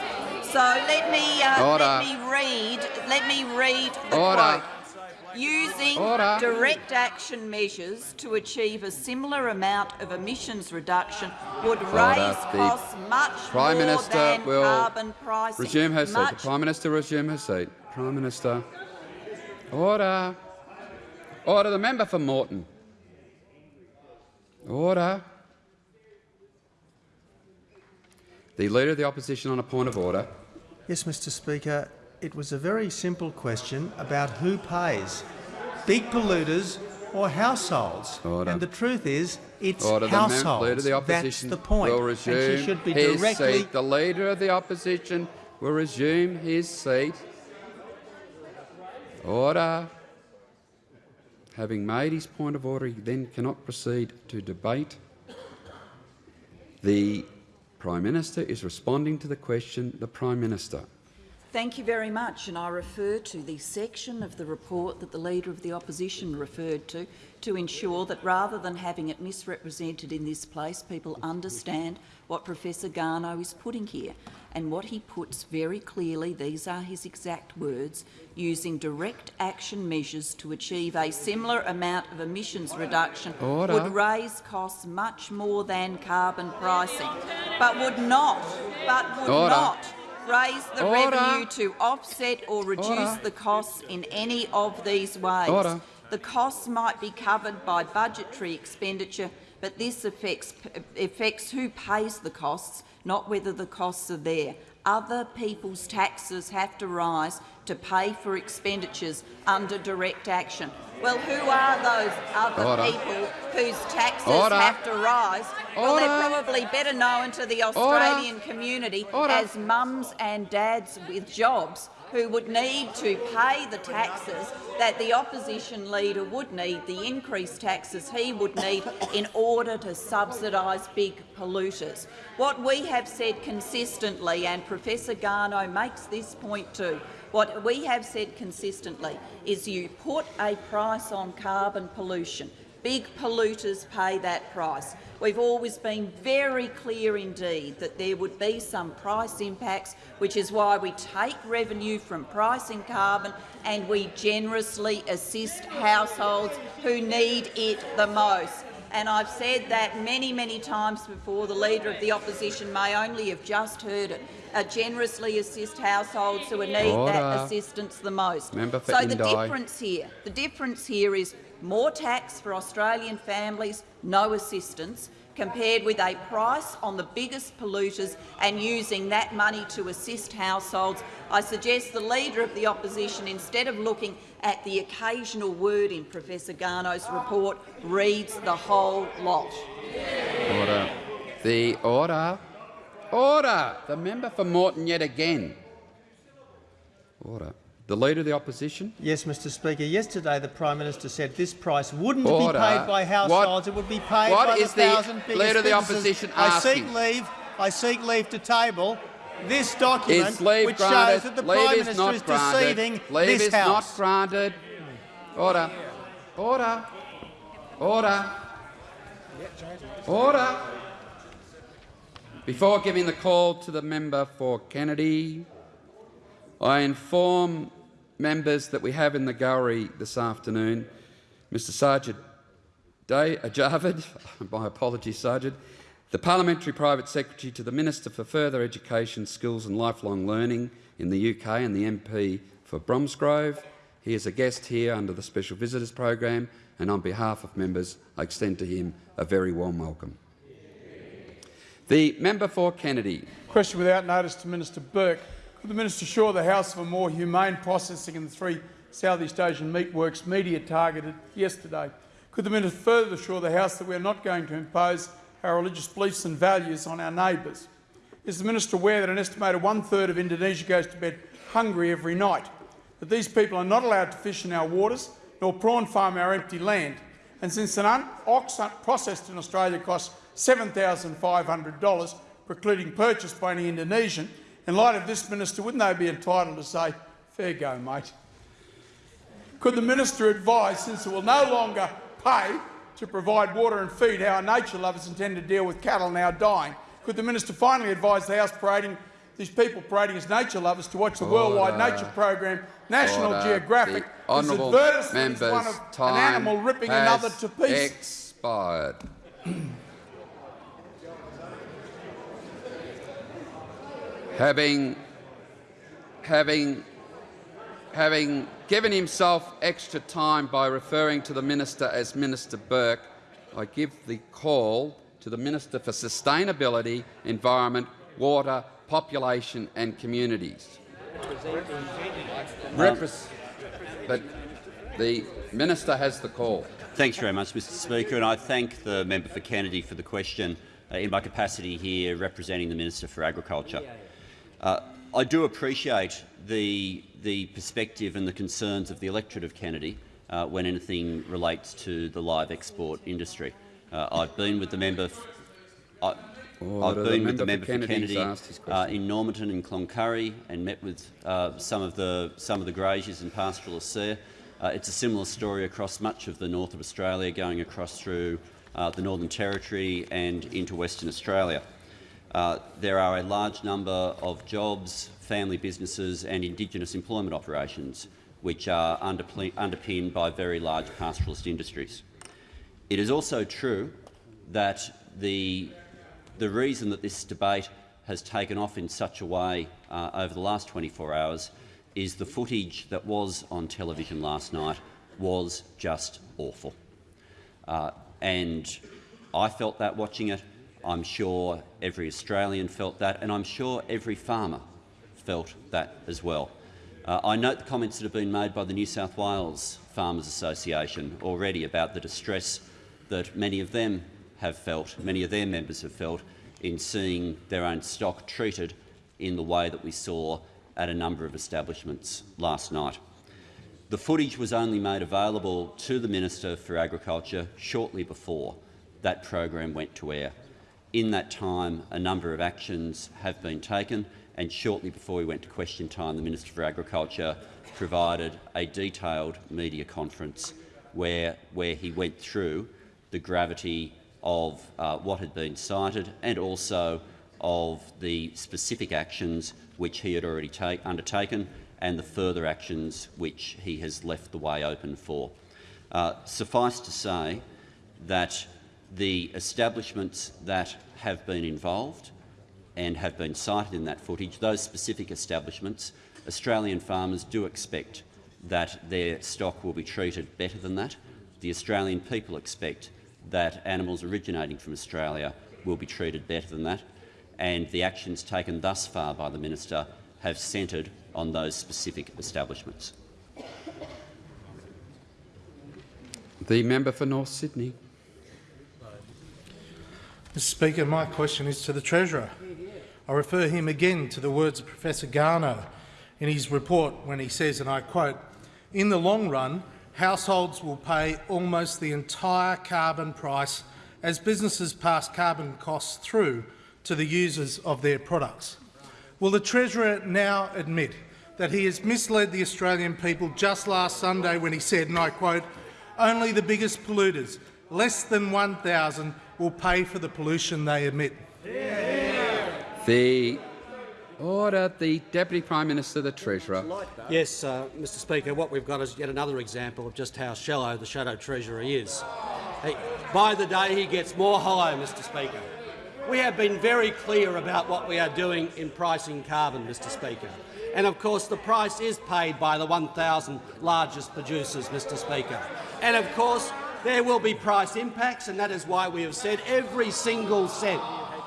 So let me, uh, Order. let me read, let me read the Order. quote. Using Order. direct action measures to achieve a similar amount of emissions reduction would raise The costs much Prime more Minister than will carbon pricing. Resume her seat. The Prime Minister resume her seat. Prime Minister. Order. Order. The member for Moreton. Order. The Leader of the Opposition on a point of order. Yes, Mr Speaker, it was a very simple question about who pays, big polluters or households. Order. And the truth is, it's Order. The households. Of the That's the point. will and resume she should be his directly seat. The Leader of the Opposition will resume his seat. Order. Having made his point of order, he then cannot proceed to debate. The Prime Minister is responding to the question. The Prime Minister. Thank you very much, and I refer to the section of the report that the Leader of the Opposition referred to, to ensure that rather than having it misrepresented in this place, people understand what Professor Garnaut is putting here. And what he puts very clearly, these are his exact words, using direct action measures to achieve a similar amount of emissions reduction Order. would raise costs much more than carbon pricing, but would not, but would Order. not raise the Order. revenue to offset or reduce the costs in any of these ways. The costs might be covered by budgetary expenditure, but this affects, affects who pays the costs, not whether the costs are there. Other people's taxes have to rise to pay for expenditures under direct action. Well, who are those other Order. people whose taxes Order. have to rise? Well, they're probably better known to the Australian community Order. as mums and dads with jobs who would need to pay the taxes that the opposition leader would need, the increased taxes he would need in order to subsidise big polluters. What we have said consistently, and Professor Garnaut makes this point too, what we have said consistently is you put a price on carbon pollution. Big polluters pay that price. We've always been very clear indeed that there would be some price impacts, which is why we take revenue from pricing carbon and we generously assist households who need it the most. And I've said that many, many times before. The Leader of the Opposition may only have just heard it. Uh, generously assist households who need that assistance the most. Member for so the difference here, the difference here is more tax for Australian families, no assistance, compared with a price on the biggest polluters and using that money to assist households. I suggest the Leader of the Opposition, instead of looking at the occasional word in Professor Garnaut's report, reads the whole lot. Order. The order. Order. The member for Moreton yet again. Order. The Leader of the Opposition. Yes, Mr Speaker. Yesterday the Prime Minister said this price wouldn't Order. be paid by households, it would be paid what by is the the thousand biggest Leader of the. Opposition I seek leave. I seek leave to table this document, which granted? shows that the leave Prime is Minister is granted. deceiving leave this is House. not granted. Order. Order. Order. Order. Before giving the call to the member for Kennedy, I inform members that we have in the gallery this afternoon Mr Sajid Day, uh, (laughs) my apologies, Sajid, the Parliamentary Private Secretary to the Minister for Further Education, Skills and Lifelong Learning in the UK and the MP for Bromsgrove. He is a guest here under the Special Visitors Program and on behalf of members I extend to him a very warm welcome. The member for Kennedy. Question without notice to Minister Burke. Could the minister assure the House of a more humane processing in the three Southeast Asian meatworks media targeted yesterday? Could the minister further assure the House that we are not going to impose our religious beliefs and values on our neighbours? Is the minister aware that an estimated one-third of Indonesia goes to bed hungry every night? That these people are not allowed to fish in our waters, nor prawn farm our empty land? And since an ox processed in Australia costs $7,500, precluding purchase by any Indonesian, in light of this, Minister, wouldn't they be entitled to say, fair go, mate? Could the minister advise, since it will no longer pay to provide water and feed how our nature lovers intend to deal with cattle now dying, could the minister finally advise the House parading these people parading as nature lovers to watch the worldwide nature program National Order. Geographic The whose honourable advertisement is members' one of an animal ripping another to pieces? expired. Having, having, having given himself extra time by referring to the minister as Minister Burke, I give the call to the Minister for Sustainability, Environment, Water, Population and Communities. Repres- but the minister has the call. Thanks very much, Mr Speaker, and I thank the member for Kennedy for the question uh, in my capacity here representing the Minister for Agriculture. Uh, I do appreciate the, the perspective and the concerns of the electorate of Kennedy uh, when anything relates to the live export industry. Uh, I've been with the member. f- I- Order. I've The been with the member for Kennedy uh, in Normanton and Cloncurry and met with uh, some of the some of the graziers and pastoralists there. Uh, it's a similar story across much of the north of Australia, going across through uh, the Northern Territory and into Western Australia. Uh, there are a large number of jobs, family businesses and Indigenous employment operations which are underpinned by very large pastoralist industries. It is also true that the, the reason that this debate has taken off in such a way uh, over the last 24 hours is the footage that was on television last night was just awful. Uh, and I felt that watching it. I'm sure every Australian felt that, and I'm sure every farmer felt that as well. Uh, I note the comments that have been made by the New South Wales Farmers Association already about the distress that many of them have felt, many of their members have felt, in seeing their own stock treated in the way that we saw at a number of establishments last night. The footage was only made available to the Minister for Agriculture shortly before that program went to air. In that time, a number of actions have been taken, and shortly before we went to question time, the Minister for Agriculture provided a detailed media conference where, where he went through the gravity of uh, what had been cited and also of the specific actions which he had already undertaken and the further actions which he has left the way open for. Uh, suffice to say that the establishments that have been involved and have been cited in that footage, those specific establishments, Australian farmers do expect that their stock will be treated better than that. The Australian people expect that animals originating from Australia will be treated better than that, and the actions taken thus far by the minister have centred on those specific establishments. The member for North Sydney. Mr Speaker, my question is to the Treasurer. I refer him again to the words of Professor Garnaut in his report when he says, and I quote, in the long run, households will pay almost the entire carbon price as businesses pass carbon costs through to the users of their products. Will the Treasurer now admit that he has misled the Australian people just last Sunday when he said, and I quote, only the biggest polluters, less than 1,000, will pay for the pollution they emit? The order. The Deputy Prime Minister, the Treasurer. Yes, uh, Mr Speaker, what we've got is yet another example of just how shallow the Shadow Treasurer is. He, by the day he gets more hollow, Mr Speaker. We have been very clear about what we are doing in pricing carbon, Mr Speaker. And of course the price is paid by the 1,000 largest producers, Mr Speaker. And of course there will be price impacts, and that is why we have said every single cent,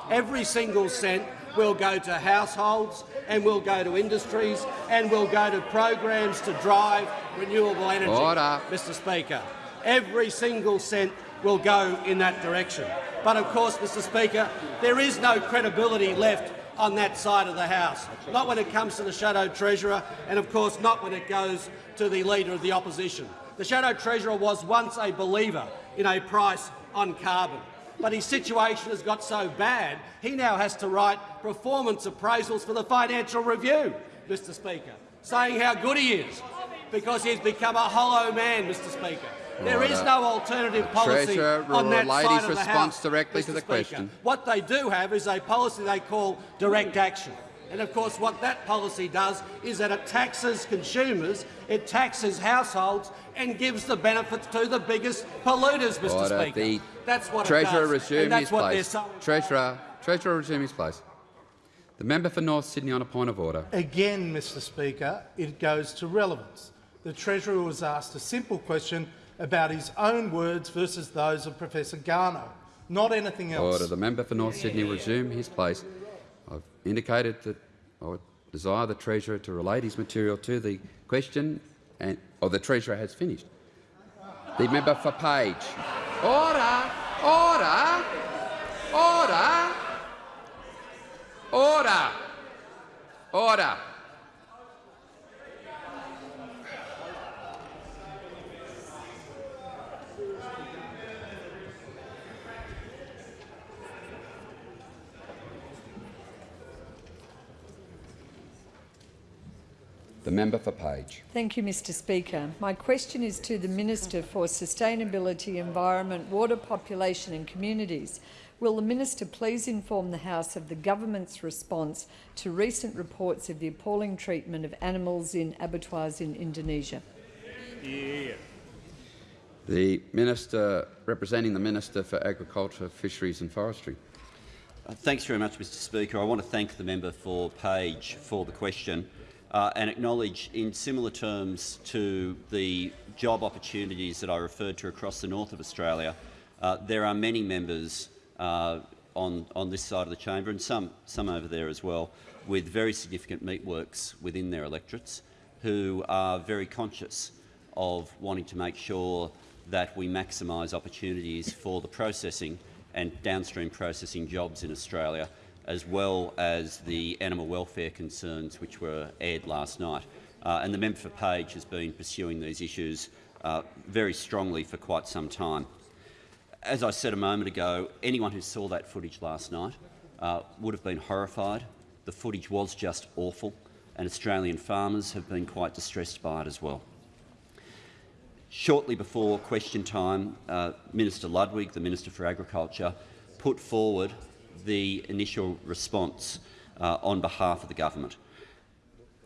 every single cent will go to households and will go to industries and will go to programs to drive renewable energy. Order. Mr Speaker, every single cent will go in that direction. But of course, Mr Speaker, there is no credibility left on that side of the House, not when it comes to the Shadow Treasurer and of course not when it goes to the Leader of the Opposition. The Shadow Treasurer was once a believer in a price on carbon but his situation has got so bad he now has to write performance appraisals for the Financial Review, Mr Speaker, saying how good he is because he's become a hollow man, Mr Speaker. There is no alternative policy Treasurer on that side of the response House, directly Mr to the Speaker. question. What they do have is a policy they call direct action. And of course what that policy does is that it taxes consumers, it taxes households and gives the benefits to the biggest polluters, Mr Order. Speaker. The That's what Treasurer it does. resume and that's his what place. they're so Treasurer, Treasurer resume his place. The member for North Sydney on a point of order. Again, Mr Speaker, it goes to relevance. The Treasurer was asked a simple question about his own words versus those of Professor Garnaut, not anything else. Order. The member for North Sydney resume his place. I've indicated that I would desire the Treasurer to relate his material to the question, and or the Treasurer has finished. The member for Page. Order! Order! Order! Order! Order! The member for Page. Thank you, Mr Speaker. My question is to the Minister for Sustainability, Environment, Water, Population and Communities. Will the Minister please inform the House of the Government's response to recent reports of the appalling treatment of animals in abattoirs in Indonesia? The Minister, representing the Minister for Agriculture, Fisheries and Forestry. Thanks very much, Mr Speaker. I want to thank the member for Page for the question uh, and acknowledge in similar terms to the job opportunities that I referred to across the north of Australia, uh, there are many members uh, on, on this side of the chamber and some, some over there as well with very significant meatworks within their electorates who are very conscious of wanting to make sure that we maximise opportunities for the processing and downstream processing jobs in Australia, as well as the animal welfare concerns which were aired last night. Uh, and the member for Page has been pursuing these issues uh, very strongly for quite some time. As I said a moment ago, anyone who saw that footage last night uh, would have been horrified. The footage was just awful, and Australian farmers have been quite distressed by it as well. Shortly before question time, uh, Minister Ludwig, the Minister for Agriculture, put forward the initial response uh, on behalf of the government.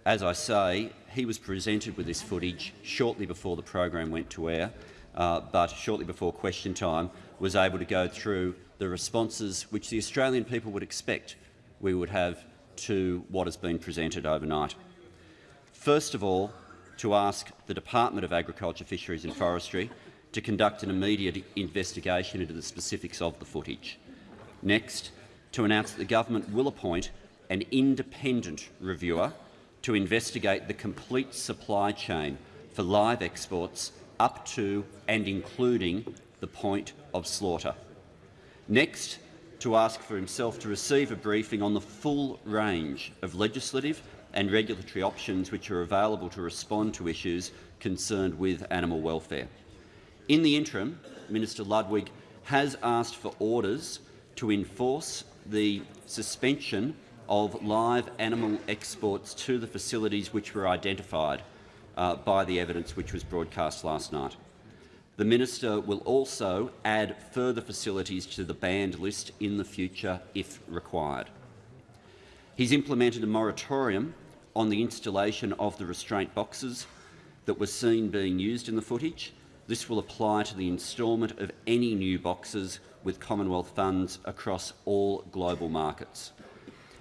As I say, he was presented with this footage shortly before the program went to air, uh, but shortly before question time was able to go through the responses which the Australian people would expect we would have to what has been presented overnight. First of all, to ask the Department of Agriculture, Fisheries and Forestry to conduct an immediate investigation into the specifics of the footage. Next, to announce that the government will appoint an independent reviewer to investigate the complete supply chain for live exports up to and including the point of slaughter. Next, to ask for himself to receive a briefing on the full range of legislative and regulatory options which are available to respond to issues concerned with animal welfare. In the interim, Minister Ludwig has asked for orders to enforce the suspension of live animal exports to the facilities which were identified uh, by the evidence which was broadcast last night. The minister will also add further facilities to the banned list in the future if required. He's implemented a moratorium on the installation of the restraint boxes that were seen being used in the footage. This will apply to the instalment of any new boxes with Commonwealth funds across all global markets.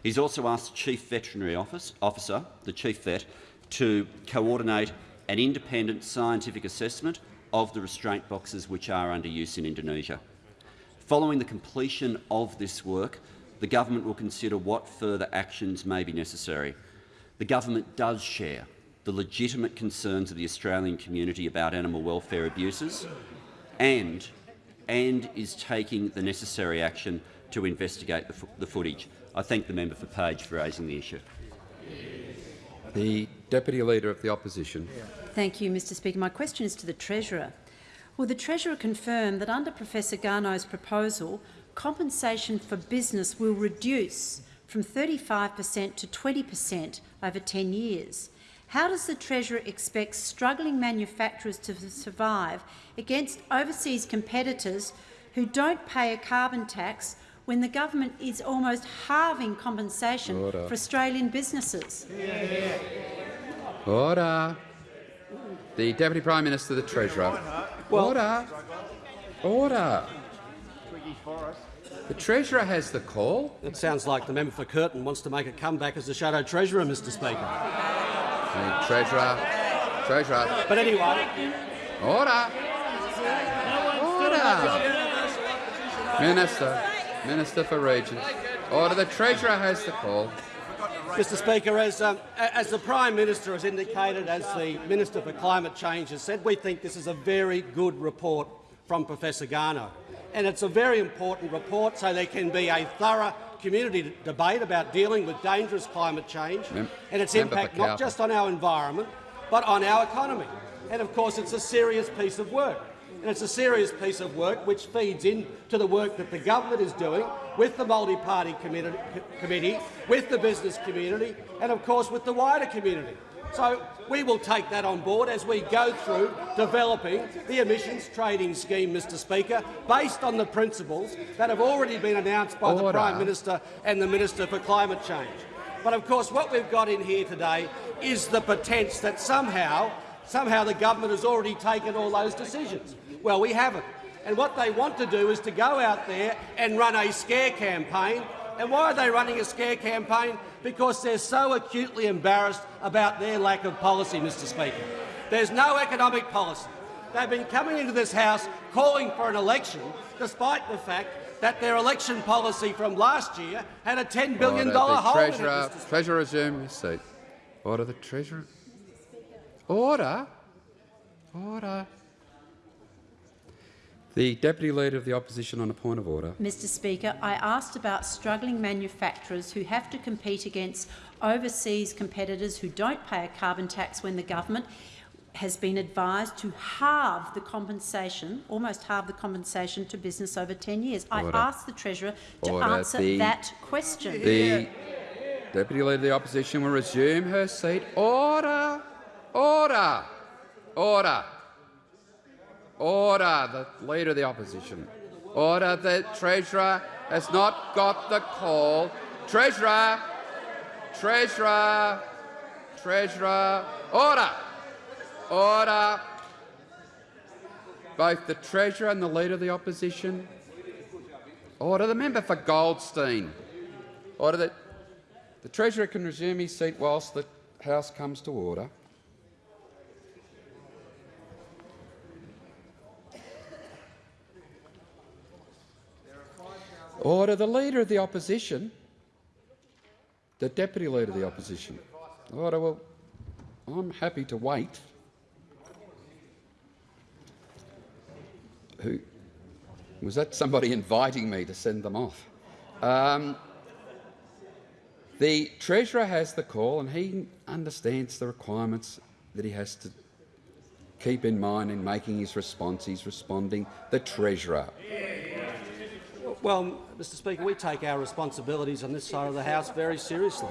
He's also asked the Chief Veterinary Office, Officer, the Chief Vet, to coordinate an independent scientific assessment of the restraint boxes which are under use in Indonesia. Following the completion of this work, the government will consider what further actions may be necessary. The government does share the legitimate concerns of the Australian community about animal welfare abuses and, and is taking the necessary action to investigate the, fo the footage. I thank the member for Page for raising the issue. The Deputy Leader of the Opposition. Thank you, Mr Speaker. My question is to the Treasurer. Will the Treasurer confirm that under Professor Garnaut's proposal, compensation for business will reduce from 35 per cent to 20 per cent over 10 years? How does the Treasurer expect struggling manufacturers to survive against overseas competitors who don't pay a carbon tax when the government is almost halving compensation Order. for Australian businesses? Order. The Deputy Prime Minister, the Treasurer. Order. Order. The Treasurer has the call. It sounds like the member for Curtin wants to make a comeback as the shadow treasurer, Mr Speaker. The Treasurer. Treasurer. But anyway, Order. Order. Minister. Minister for Regions. Order. The Treasurer has the call. Mr Speaker, as, um, as the Prime Minister has indicated, as the Minister for Climate Change has said, we think this is a very good report from Professor Garnaut. And it's a very important report so there can be a thorough community debate about dealing with dangerous climate change Mem and its Member impact not just on our environment but on our economy. And of course it's a serious piece of work. And it's a serious piece of work which feeds into the work that the government is doing with the multi-party committee, committee, with the business community and of course with the wider community. So we will take that on board as we go through developing the emissions trading scheme, Mr Speaker, based on the principles that have already been announced by Order. the Prime Minister and the Minister for Climate Change. But of course what we've got in here today is the pretense that somehow, somehow the government has already taken all those decisions. Well, we haven't. And what they want to do is to go out there and run a scare campaign. And why are they running a scare campaign? Because they're so acutely embarrassed about their lack of policy, Mr Speaker. There's no economic policy. They've been coming into this House calling for an election, despite the fact that their election policy from last year had a $10 billion Order. Hole in it, Treasurer, Mr Treasurer resume his seat. Order the Treasurer. Order. Order. The Deputy Leader of the Opposition on a point of order. Mr Speaker, I asked about struggling manufacturers who have to compete against overseas competitors who don't pay a carbon tax when the government has been advised to halve the compensation, almost halve the compensation to business over 10 years. Order. I asked the Treasurer to Order. answer The- that question. The Deputy Leader of the Opposition will resume her seat. Order! Order! Order! Order! The Leader of the Opposition. Order. The Treasurer has not got the call. Treasurer! Treasurer! Treasurer! Order! Order! Both the Treasurer and the Leader of the Opposition. Order. The member for Goldstein. Order that the Treasurer can resume his seat whilst the House comes to order. Order. The Leader of the Opposition. The Deputy Leader of the Opposition. Order. Well, I'm happy to wait. Who was that? Somebody (laughs) inviting me to send them off. Um, the Treasurer has the call and he understands the requirements that he has to keep in mind in making his response. He's responding. The Treasurer. Well, Mr Speaker, we take our responsibilities on this side of the House very seriously,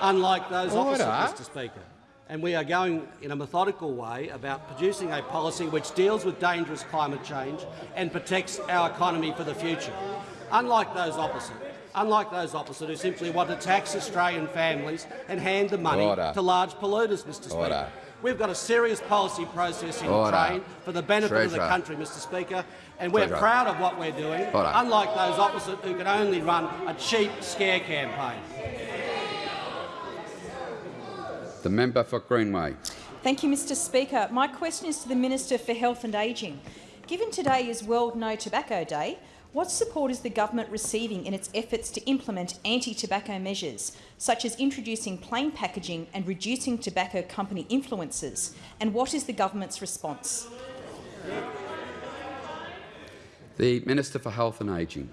unlike those Order. opposite, ah. Mr Speaker. And we are going in a methodical way about producing a policy which deals with dangerous climate change and protects our economy for the future. Unlike those opposite, unlike those opposite who simply want to tax Australian families and hand the money Order. to large polluters, Mr Speaker. Order. We've got a serious policy process in Order. train for the benefit of the country, Mr Speaker, and we're Treasurer. proud of what we're doing, Order. unlike those opposite who can only run a cheap scare campaign. The member for Greenway. Thank you, Mr Speaker. My question is to the Minister for Health and Ageing. Given today is World No Tobacco Day, what support is the government receiving in its efforts to implement anti-tobacco measures, such as introducing plain packaging and reducing tobacco company influences? And what is the government's response? The Minister for Health and Ageing.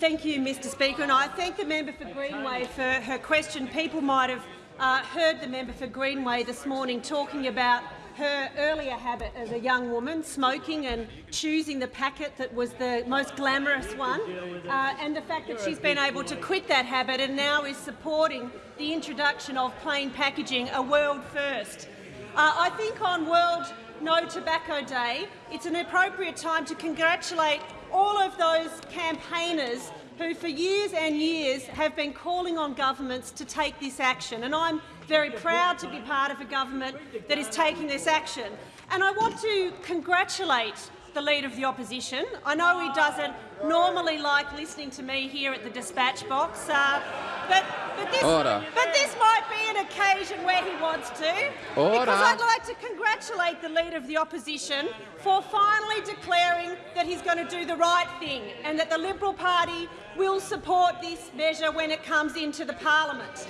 Thank you, Mr Speaker, and I thank the member for Greenway for her question. People might have uh, heard the member for Greenway this morning talking about her earlier habit as a young woman, smoking and choosing the packet that was the most glamorous one, uh, and the fact that she's been able to quit that habit and now is supporting the introduction of plain packaging, a world first. Uh, I think on World No Tobacco Day, it's an appropriate time to congratulate all of those campaigners who for years and years have been calling on governments to take this action. And I'm very proud to be part of a government that is taking this action. And I want to congratulate the Leader of the Opposition. I know he doesn't normally like listening to me here at the dispatch box, uh, but, but, this, but this might be an occasion where he wants to. Order. Because I'd like to congratulate the Leader of the Opposition for finally declaring that he's going to do the right thing and that the Liberal Party will support this measure when it comes into the parliament.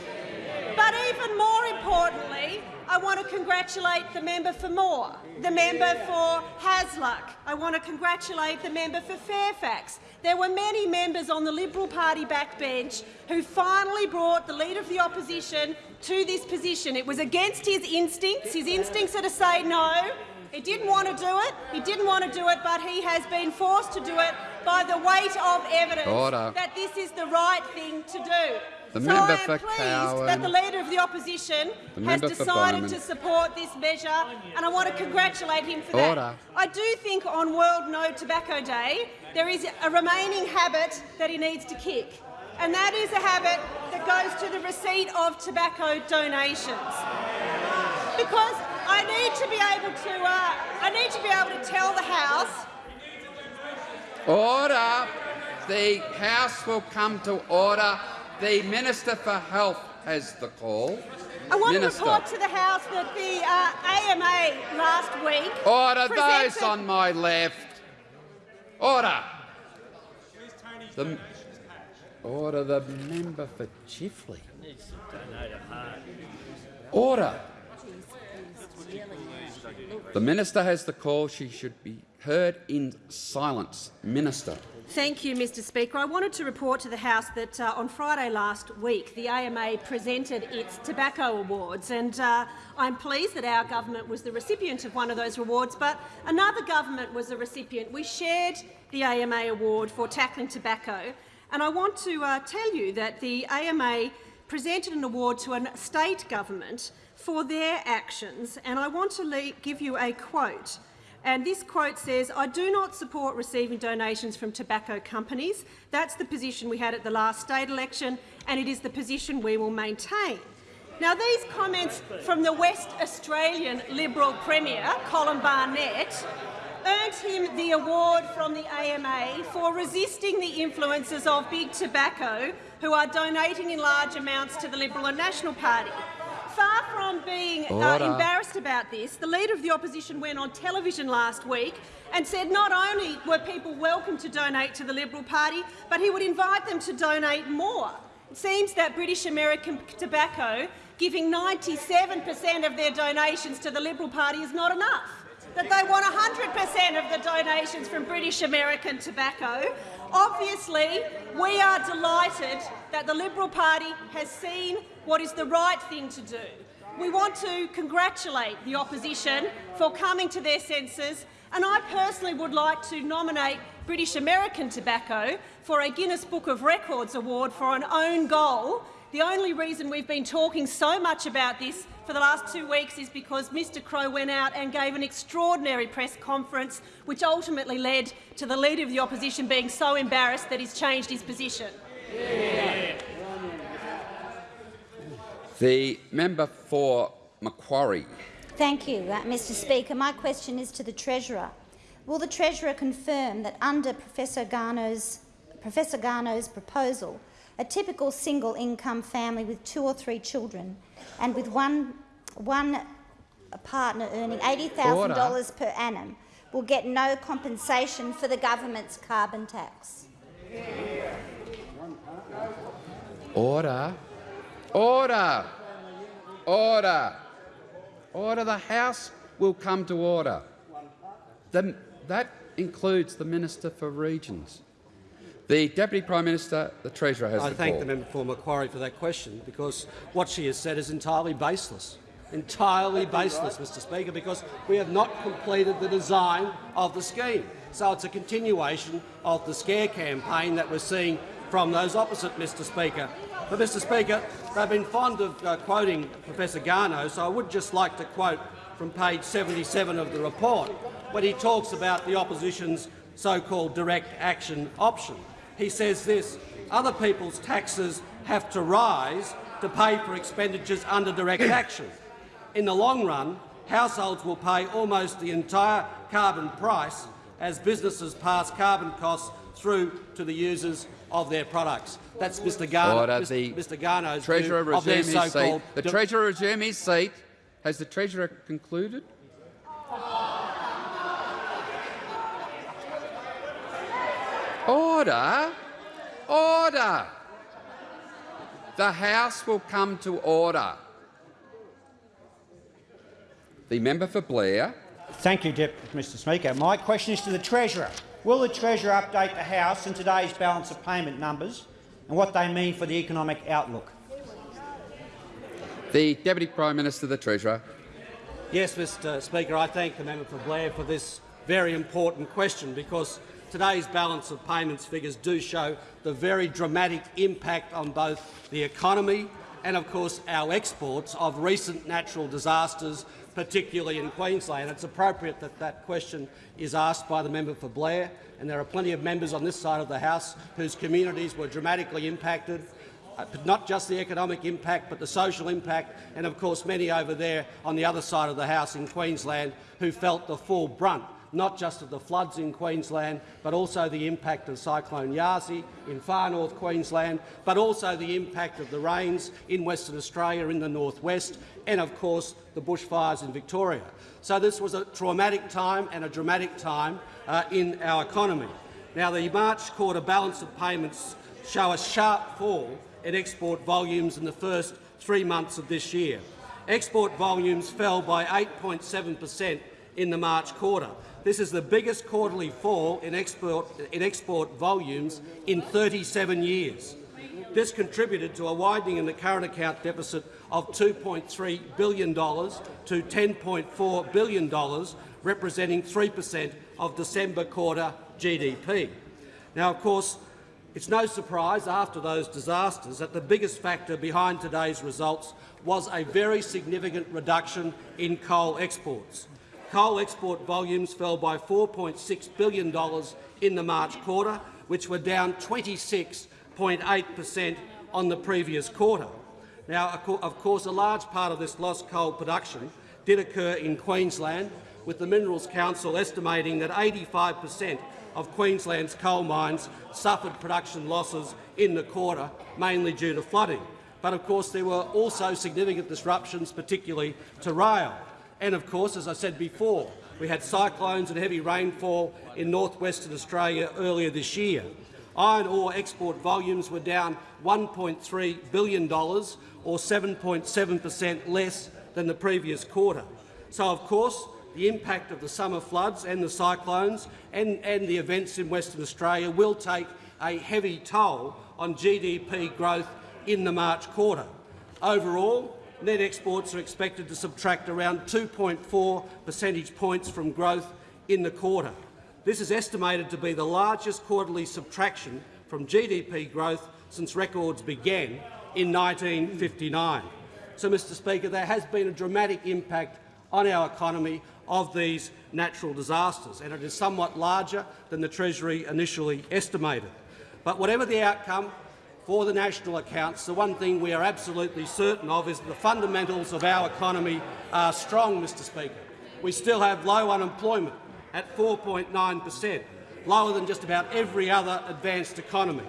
But even more importantly, I want to congratulate the member for Moore, the member for Hasluck. I want to congratulate the member for Fairfax. There were many members on the Liberal Party backbench who finally brought the Leader of the Opposition to this position. It was against his instincts. His instincts are to say no. He didn't want to do it. He didn't want to do it, but he has been forced to do it by the weight of evidence Order. that this is the right thing to do. The so member I am pleased Cowan. that the Leader of the Opposition The has decided to support this measure, and I want to congratulate him for Order. that. I do think on World No Tobacco Day there is a remaining habit that he needs to kick, and that is a habit that goes to the receipt of tobacco donations. Because I need to be able to, uh, I need to be able to tell the House Order. The House will come to order. The Minister for Health has the call. I want Minister. to report to the House that the uh, AMA last week Order presented- those on my left. Order. The, order the member for Chifley. Order. The minister has the call. She should be heard in silence. Minister. Thank you, Mr Speaker. I wanted to report to the House that uh, on Friday last week the AMA presented its tobacco awards and uh, I'm pleased that our government was the recipient of one of those awards, but another government was the recipient. We shared the AMA award for tackling tobacco and I want to uh, tell you that the AMA presented an award to a state government for their actions and I want to give you a quote. And this quote says, I do not support receiving donations from tobacco companies. That's the position we had at the last state election, and it is the position we will maintain. Now, these comments from the West Australian Liberal Premier, Colin Barnett, earned him the award from the AMA for resisting the influences of big tobacco, who are donating in large amounts to the Liberal and National Party. Far from being uh, embarrassed about this, the Leader of the Opposition went on television last week and said not only were people welcome to donate to the Liberal Party, but he would invite them to donate more. It seems that British American Tobacco giving 97 per cent of their donations to the Liberal Party is not enough that they want 100% of the donations from British American Tobacco. Obviously, we are delighted that the Liberal Party has seen what is the right thing to do. We want to congratulate the opposition for coming to their senses, and I personally would like to nominate British American Tobacco for a Guinness Book of Records award for an own goal. The only reason we've been talking so much about this for the last two weeks is because Mr Crow went out and gave an extraordinary press conference which ultimately led to the Leader of the Opposition being so embarrassed that he's changed his position. The member for Macquarie. Thank you, uh, Mr Speaker. My question is to the Treasurer. Will the Treasurer confirm that under Professor Garnaut's, Professor Garnaut's proposal, a typical single-income family with two or three children and with one, one partner earning $80,000 per annum will get no compensation for the government's carbon tax? Order. Order. Order. Order. The House will come to order. The, that includes the Minister for Regions. The Deputy Prime Minister, the Treasurer has I the thank call. the member for Macquarie for that question because what she has said is entirely baseless. Entirely baseless, Mr Speaker, because we have not completed the design of the scheme. So it's a continuation of the scare campaign that we're seeing from those opposite, Mr Speaker. But, Mr Speaker, they've been fond of uh, quoting Professor Garnaut, so I would just like to quote from page 77 of the report, when he talks about the opposition's so-called direct action option. He says this, other people's taxes have to rise to pay for expenditures under direct (clears throat) action. In the long run, households will pay almost the entire carbon price as businesses pass carbon costs through to the users of their products. That's Mr Garnaut, Order. Mr. The Mr Garnaut's Treasurer view of their resume his seat. so-called The Treasurer resume his seat. Has the Treasurer concluded? Order. Order. The House will come to order. The member for Blair. Thank you, Dep Mr Speaker. My question is to the Treasurer. Will the Treasurer update the House on today's balance of payment numbers and what they mean for the economic outlook? The Deputy Prime Minister, the Treasurer. Yes, Mr Speaker, I thank the member for Blair for this very important question because today's balance of payments figures do show the very dramatic impact on both the economy and, of course, our exports of recent natural disasters, particularly in Queensland. It's appropriate that that question is asked by the member for Blair, and there are plenty of members on this side of the House whose communities were dramatically impacted uh, not just the economic impact but the social impact and of course many over there on the other side of the House in Queensland who felt the full brunt not just of the floods in Queensland, but also the impact of Cyclone Yasi in far north Queensland, but also the impact of the rains in Western Australia in the northwest, and of course the bushfires in Victoria. So this was a traumatic time and a dramatic time uh, in our economy. Now the March quarter balance of payments show a sharp fall in export volumes in the first three months of this year. Export volumes fell by 8.7 per cent in the March quarter. This is the biggest quarterly fall in export, in export volumes in 37 years. This contributed to a widening in the current account deficit of $2.3 billion to $10.4 billion, representing 3 per cent of December quarter GDP. Now, of course, it's no surprise after those disasters that the biggest factor behind today's results was a very significant reduction in coal exports. Coal export volumes fell by $4.6 billion in the March quarter, which were down 26.8 per cent on the previous quarter. Now, of course, a large part of this lost coal production did occur in Queensland, with the Minerals Council estimating that 85 per cent of Queensland's coal mines suffered production losses in the quarter, mainly due to flooding. But of course there were also significant disruptions, particularly to rail. And of course, as I said before, we had cyclones and heavy rainfall in northwestern Australia earlier this year. Iron ore export volumes were down $1.3 billion, or 7.7 per cent less than the previous quarter. So, of course, the impact of the summer floods and the cyclones and, and the events in Western Australia will take a heavy toll on GDP growth in the March quarter. Overall, net exports are expected to subtract around 2.4 percentage points from growth in the quarter. This is estimated to be the largest quarterly subtraction from GDP growth since records began in 1959. So, Mr Speaker, there has been a dramatic impact on our economy of these natural disasters, and it is somewhat larger than the Treasury initially estimated. But whatever the outcome, for the national accounts, the one thing we are absolutely certain of is that the fundamentals of our economy are strong, Mr Speaker. We still have low unemployment at 4.9 per cent, lower than just about every other advanced economy.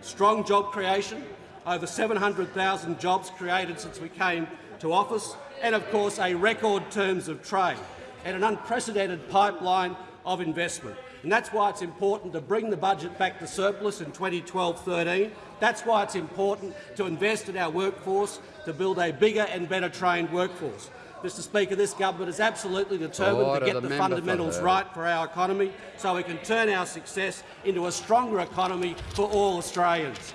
Strong job creation, over 700,000 jobs created since we came to office, and of course a record terms of trade and an unprecedented pipeline of investment. And that's why it's important to bring the budget back to surplus in 2012-13. That's why it's important to invest in our workforce, to build a bigger and better trained workforce. Mr Speaker, this government is absolutely determined Order to get the, the fundamentals for right for our economy so we can turn our success into a stronger economy for all Australians.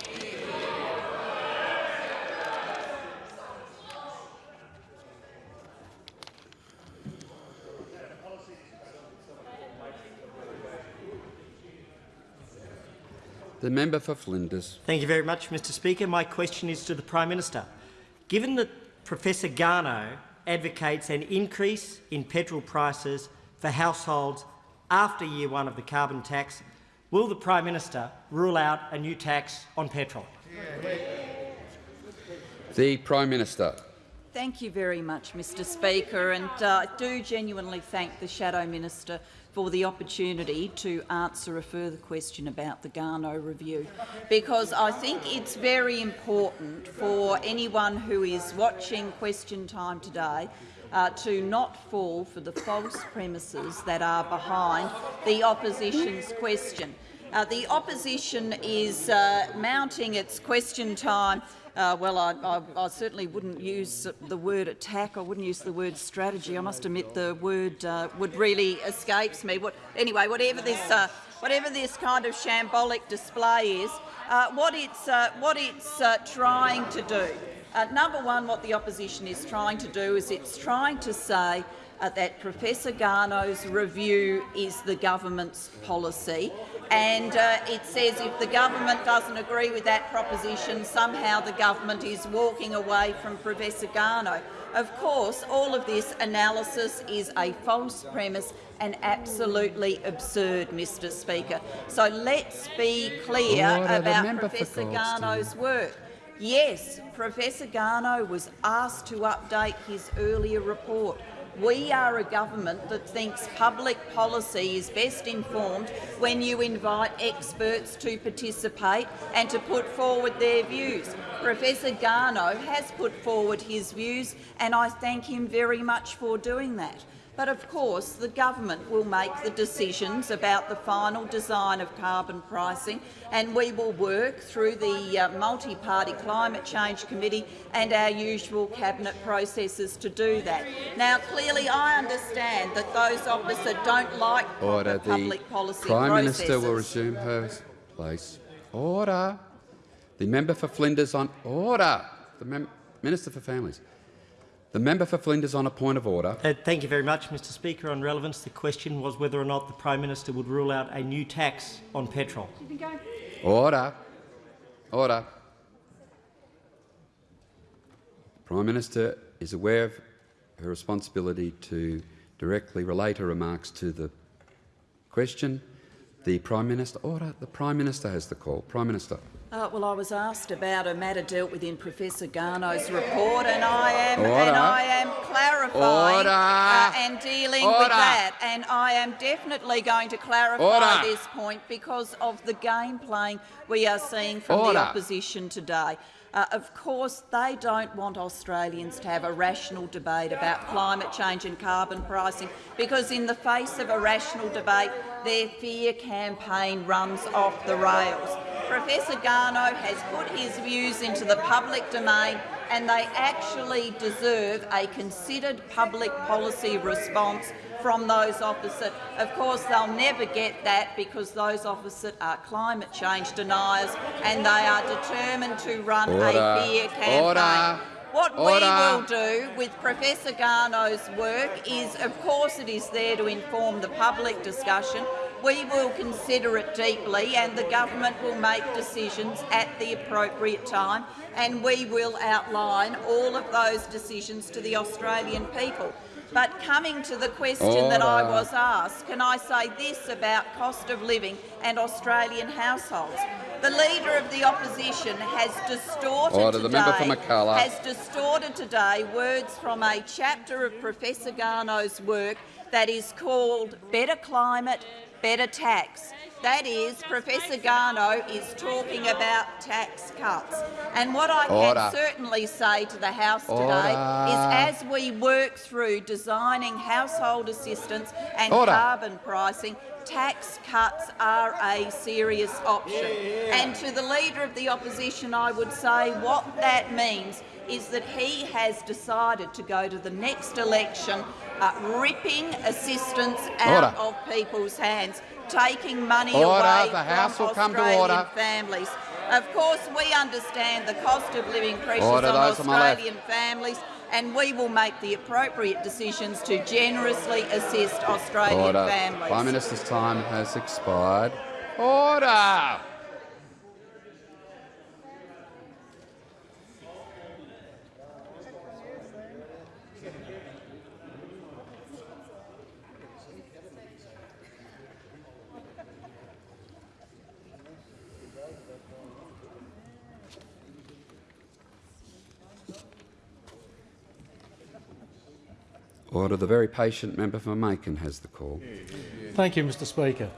The member for Flinders. Thank you very much, Mr Speaker. My question is to the Prime Minister. Given that Professor Garnaut advocates an increase in petrol prices for households after year one of the carbon tax, will the Prime Minister rule out a new tax on petrol? The Prime Minister. Thank you very much, Mr Speaker, and uh, I do genuinely thank the Shadow Minister for the opportunity to answer a further question about the Garnaut review, because I think it's very important for anyone who is watching question time today uh, to not fall for the false premises that are behind the opposition's question. Uh, the opposition is uh, mounting its question time uh, well, I, I, I, certainly wouldn't use the word attack. I wouldn't use the word strategy. I must admit the word uh, would really escapes me. What, anyway, whatever this, uh, whatever this kind of shambolic display is, uh, what it's, uh, what it's uh, trying to do. number one, what the opposition is trying to do is it's trying to say that Professor Garnaut's review is the government's policy, and uh, it says if the government doesn't agree with that proposition, somehow the government is walking away from Professor Garnaut. Of course, all of this analysis is a false premise and absolutely absurd, Mr Speaker. So let's be clear Order, about Professor. Garnaut's work. Yes, Professor Garnaut was asked to update his earlier report. We are a government that thinks public policy is best informed when you invite experts to participate and to put forward their views. Professor Garnaut has put forward his views and I thank him very much for doing that. But of course, the government will make the decisions about the final design of carbon pricing, and we will work through the uh, multi-party climate change committee and our usual cabinet processes to do that. Now, clearly, I understand that those opposite don't like Order. proper The public policy Prime processes. Minister will resume her place. Order. The member for Flinders on order. The Minister for Families. The member for Flinders on a point of order. Uh, thank you very much, Mr Speaker. On relevance, the question was whether or not the Prime Minister would rule out a new tax on petrol. Order. Order. The Prime Minister is aware of her responsibility to directly relate her remarks to the question. The Prime Minister. Order. The Prime Minister has the call. Prime Minister. Uh, well, I was asked about a matter dealt with in Professor Garnaut's report, and I am Order. and I am clarifying uh, and dealing Order. with that. And I am definitely going to clarify Order. this point because of the game playing we are seeing from the opposition today. Uh, of course, they don't want Australians to have a rational debate about climate change and carbon pricing because in the face of a rational debate, their fear campaign runs off the rails. Professor Garnaut has put his views into the public domain and they actually deserve a considered public policy response from those opposite. Of course, they'll never get that because those opposite are climate change deniers and they are determined to run Order. a fear campaign. Order. What Order. we will do with Professor Garnaut's work is, of course, it is there to inform the public discussion. We will consider it deeply and the government will make decisions at the appropriate time and we will outline all of those decisions to the Australian people. But coming to the question that I was asked, can I say this about cost of living and Australian households? The Leader of the Opposition has distorted Order. Today, has distorted today words from a chapter of Professor Garnaut's work that is called Better Climate, Better Tax. That is, Professor Garnaut is talking about tax cuts. And what I Order. can certainly say to the House today Order. is as we work through designing household assistance and Order. carbon pricing, tax cuts are a serious option. And to the Leader of the Opposition, I would say what that means is that he has decided to go to the next election uh, ripping assistance out Order. of people's hands, taking money Order. away The from House will come to Australian order. families. Of course, we understand the cost of living pressures Order, on those on my left. Australian families, and we will make the appropriate decisions to generously assist Australian families. Prime Minister's time has expired. Order. Order. The very patient member for McEwen has the call. Thank you, Mr Speaker.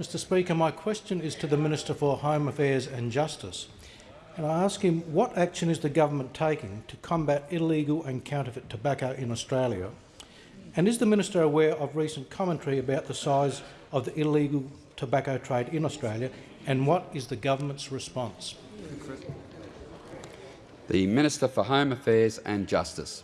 Mr Speaker, my question is to the Minister for Home Affairs and Justice. And I ask him what action is the government taking to combat illegal and counterfeit tobacco in Australia? And is the Minister aware of recent commentary about the size of the illegal tobacco trade in Australia and what is the government's response? The Minister for Home Affairs and Justice.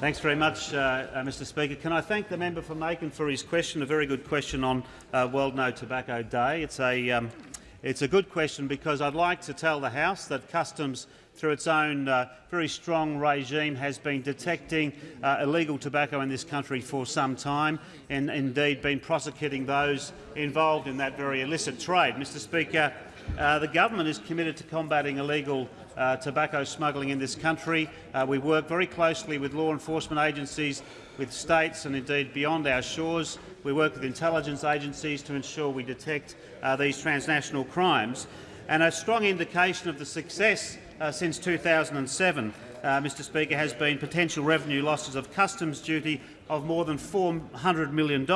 Thanks very much, uh, uh, Mr Speaker. Can I thank the member for McEwen for his question, a very good question on uh, World No Tobacco Day. It's a, um, It's a good question because I'd like to tell the House that Customs, through its own uh, very strong regime, has been detecting uh, illegal tobacco in this country for some time and indeed been prosecuting those involved in that very illicit trade. Mr Speaker, uh, the government is committed to combating illegal uh, tobacco smuggling in this country. Uh, we work very closely with law enforcement agencies, with states and indeed beyond our shores. We work with intelligence agencies to ensure we detect uh, these transnational crimes. And a strong indication of the success uh, since 2007, uh, Mr Speaker, has been potential revenue losses of customs duty of more than $400 million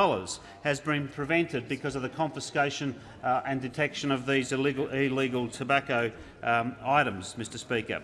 has been prevented because of the confiscation uh, and detection of these illegal, illegal tobacco um, items, Mr Speaker.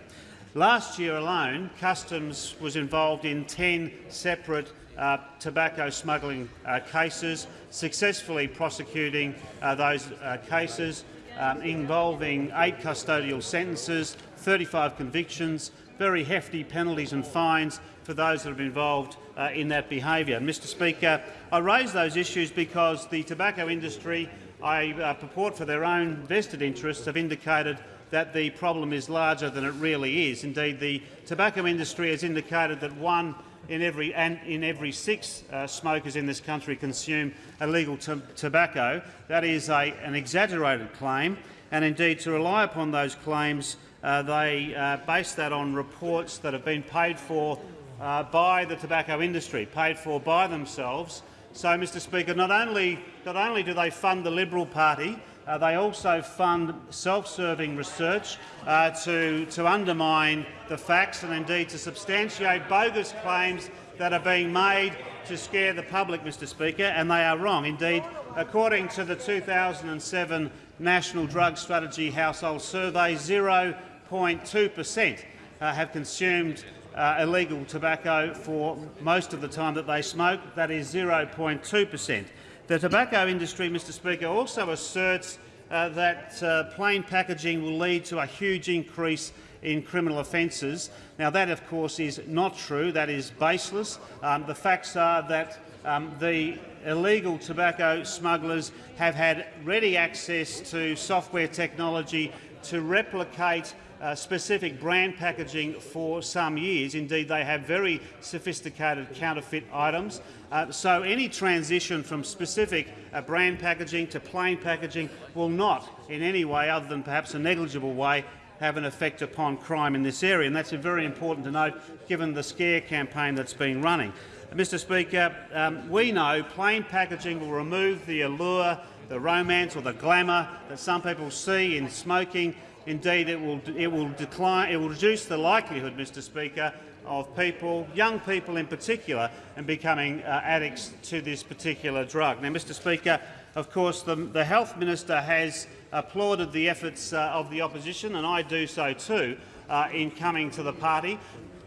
Last year alone, Customs was involved in 10 separate uh, tobacco smuggling uh, cases, successfully prosecuting uh, those uh, cases um, involving eight custodial sentences, 35 convictions, very hefty penalties and fines for those that have been involved uh, in that behaviour. Mr Speaker, I raise those issues because the tobacco industry, I uh, purport for their own vested interests, have indicated that the problem is larger than it really is. Indeed, the tobacco industry has indicated that one in every, and in every six uh, smokers in this country consume illegal tobacco. That is a, an exaggerated claim, and indeed to rely upon those claims, uh, they uh, base that on reports that have been paid for uh, by the tobacco industry, paid for by themselves. So, Mr Speaker, not only, not only do they fund the Liberal Party, uh, they also fund self-serving research uh, to, to undermine the facts and indeed to substantiate bogus claims that are being made to scare the public, Mr Speaker, and they are wrong. Indeed, according to the 2007 National Drug Strategy Household Survey, 0.2 per cent uh, have consumed uh, illegal tobacco for most of the time that they smoke. That is 0.2 per cent. The tobacco industry, Mr Speaker, also asserts uh, that uh, plain packaging will lead to a huge increase in criminal offences. Now, that, of course, is not true. That is baseless. Um, the facts are that um, the illegal tobacco smugglers have had ready access to software technology to replicate uh, specific brand packaging for some years. Indeed, they have very sophisticated counterfeit items. Uh, so any transition from specific uh, brand packaging to plain packaging will not in any way, other than perhaps a negligible way, have an effect upon crime in this area. And that's very important to note, given the scare campaign that's been running. Mr Speaker, um, we know plain packaging will remove the allure, the romance or the glamour that some people see in smoking Indeed, it will, it will decline, it will reduce the likelihood, Mr Speaker, of people, young people in particular, and becoming uh, addicts to this particular drug. Now, Mr Speaker, of course, the, the Health Minister has applauded the efforts uh, of the opposition, and I do so too, uh, in coming to the party.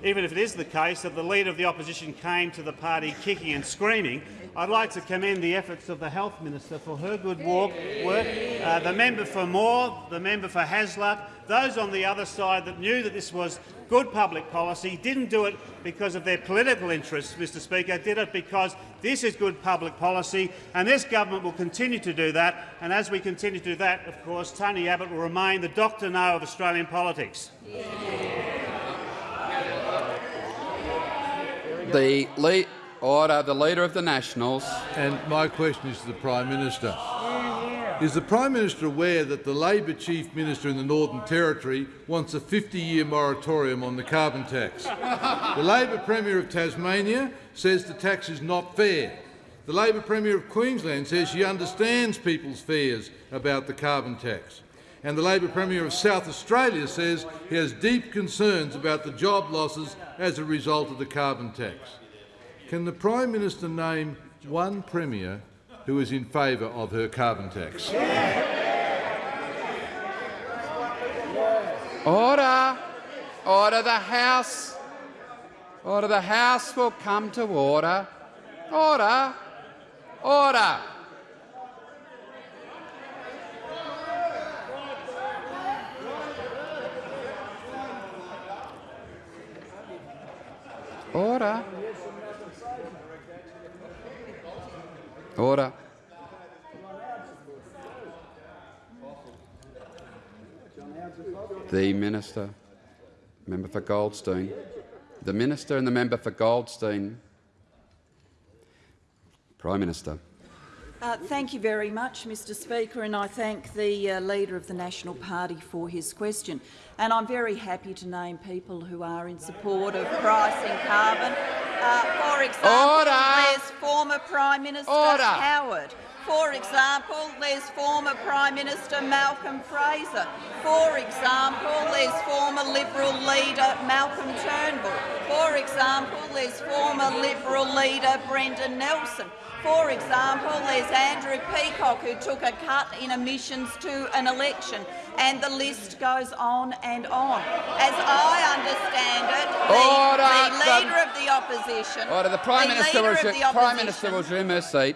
Even if it is the case that the Leader of the Opposition came to the party kicking and screaming, I'd like to commend the efforts of the Health Minister for her good work, uh, the member for Moore, the member for Hasluck, those on the other side that knew that this was good public policy, didn't do it because of their political interests, Mr Speaker, did it because this is good public policy, and this government will continue to do that. And as we continue to do that, of course, Tony Abbott will remain the Dr No of Australian politics. The Order. The Leader of the Nationals. And my question is to the Prime Minister. Is the Prime Minister aware that the Labor Chief Minister in the Northern Territory wants a 50-year moratorium on the carbon tax? (laughs) the Labor Premier of Tasmania says the tax is not fair. The Labor Premier of Queensland says she understands people's fears about the carbon tax. And the Labor Premier of South Australia says he has deep concerns about the job losses as a result of the carbon tax. Can the Prime Minister name one Premier who is in favour of her carbon tax? Order! Order the House! Order the House will come to order. Order! Order! Order. Order. The Minister. Member for Goldstein. The Minister and the member for Goldstein. Prime Minister. Uh, thank you very much, Mr Speaker, and I thank the uh, Leader of the National Party for his question. And I'm very happy to name people who are in support of pricing carbon. Uh, for example, Order. there's former Prime Minister Order. Howard. For example, there's former Prime Minister Malcolm Fraser. For example, there's former Liberal leader Malcolm Turnbull. For example, there's former Liberal leader Brendan Nelson. For example, there's Andrew Peacock, who took a cut in emissions to an election, and the list goes on and on. As I understand it, the, the The- Leader um, of the Opposition, Order. The Prime the Minister, was, will, of the Prime Minister will resume her seat.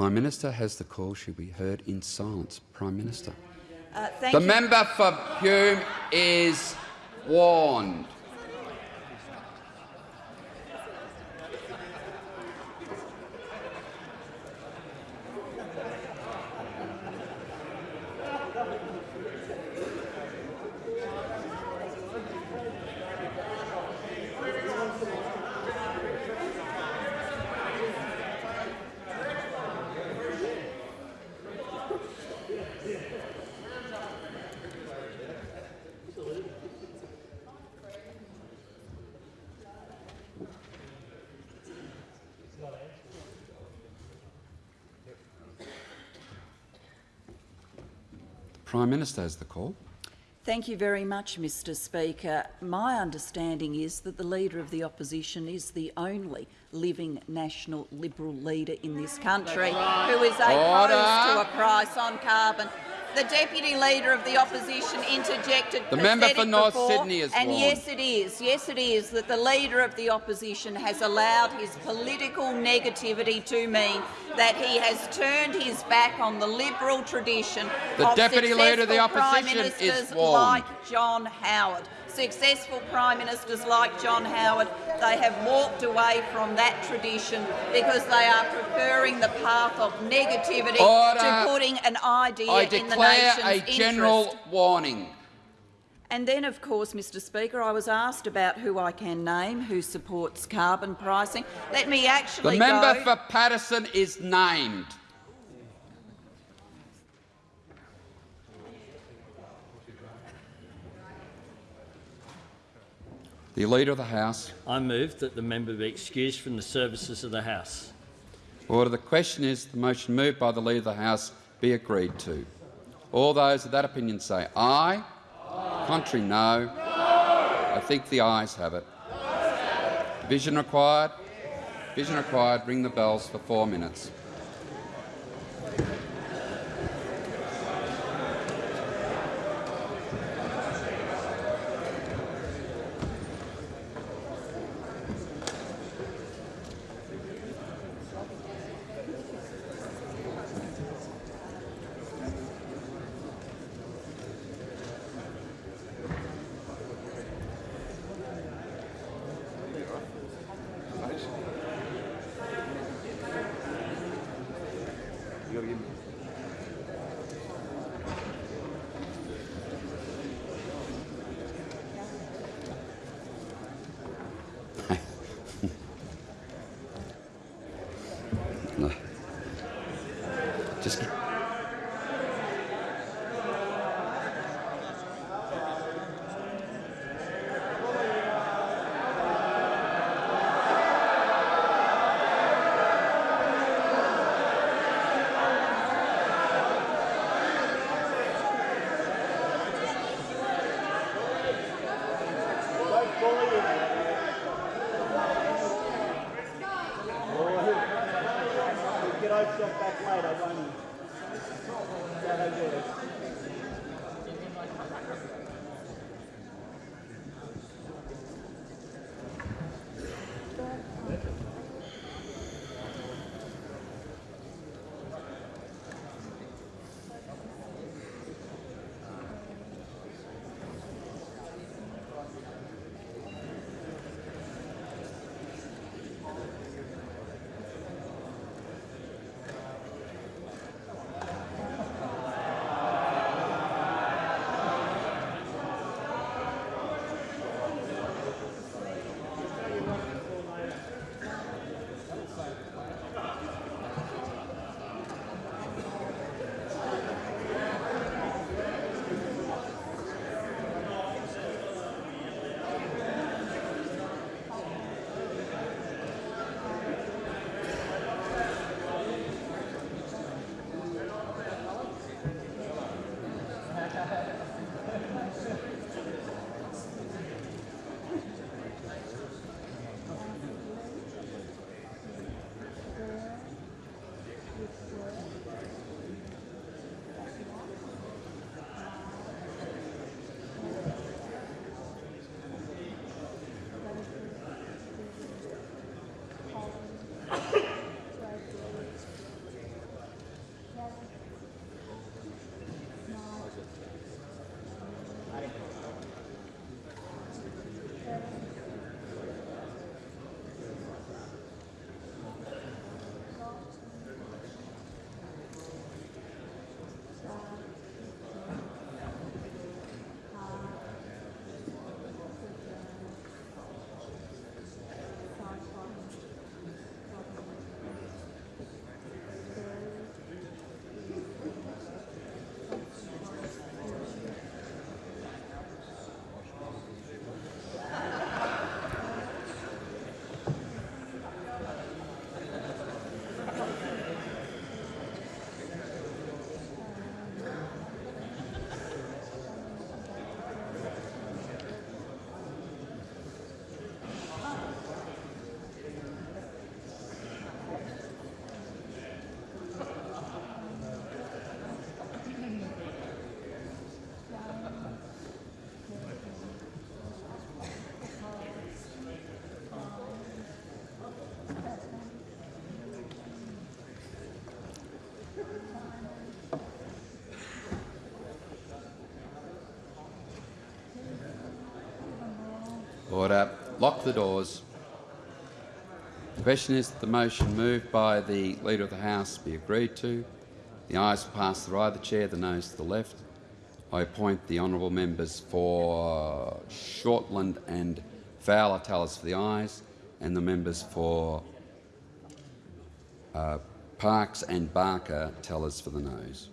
Prime Minister has the call. She'll be heard in silence. Prime Minister. Uh, thank The you. member for Hume is warned. Prime Minister has the call. Thank you very much, Mr Speaker. My understanding is that the Leader of the Opposition is the only living national Liberal leader in this country who is opposed Order. to a price on carbon. The Deputy Leader of the Opposition interjected The member for North before, Sydney is And warned. yes, it is. Yes, it is that the Leader of the Opposition has allowed his political negativity to mean that he has turned his back on the Liberal tradition The of Deputy Leader of the successful Prime Opposition is Ministers warned. like John Howard. Successful Prime Ministers like John Howard, they have walked away from that tradition because they are preferring the path of negativity Order. to putting an idea I in the declare nation's a interest. general warning. And then, of course, Mr Speaker, I was asked about who I can name who supports carbon pricing. Let me actually The member go. for Paterson is named. The Leader of the House. I move that the member be excused from the services of the House. Order. The question is the motion moved by the Leader of the House be agreed to. All those of that opinion say aye. Contrary, no. I think the ayes have it. Division required. Division required. Ring the bells for four minutes. Back later, won't you? Order. Lock the doors. The question is that the motion moved by the Leader of the House be agreed to. The ayes pass the right of the chair, the noes to the left. I appoint the honourable members for Shortland and Fowler tellers for the ayes and the members for uh, Parkes and Barker tellers for the noes.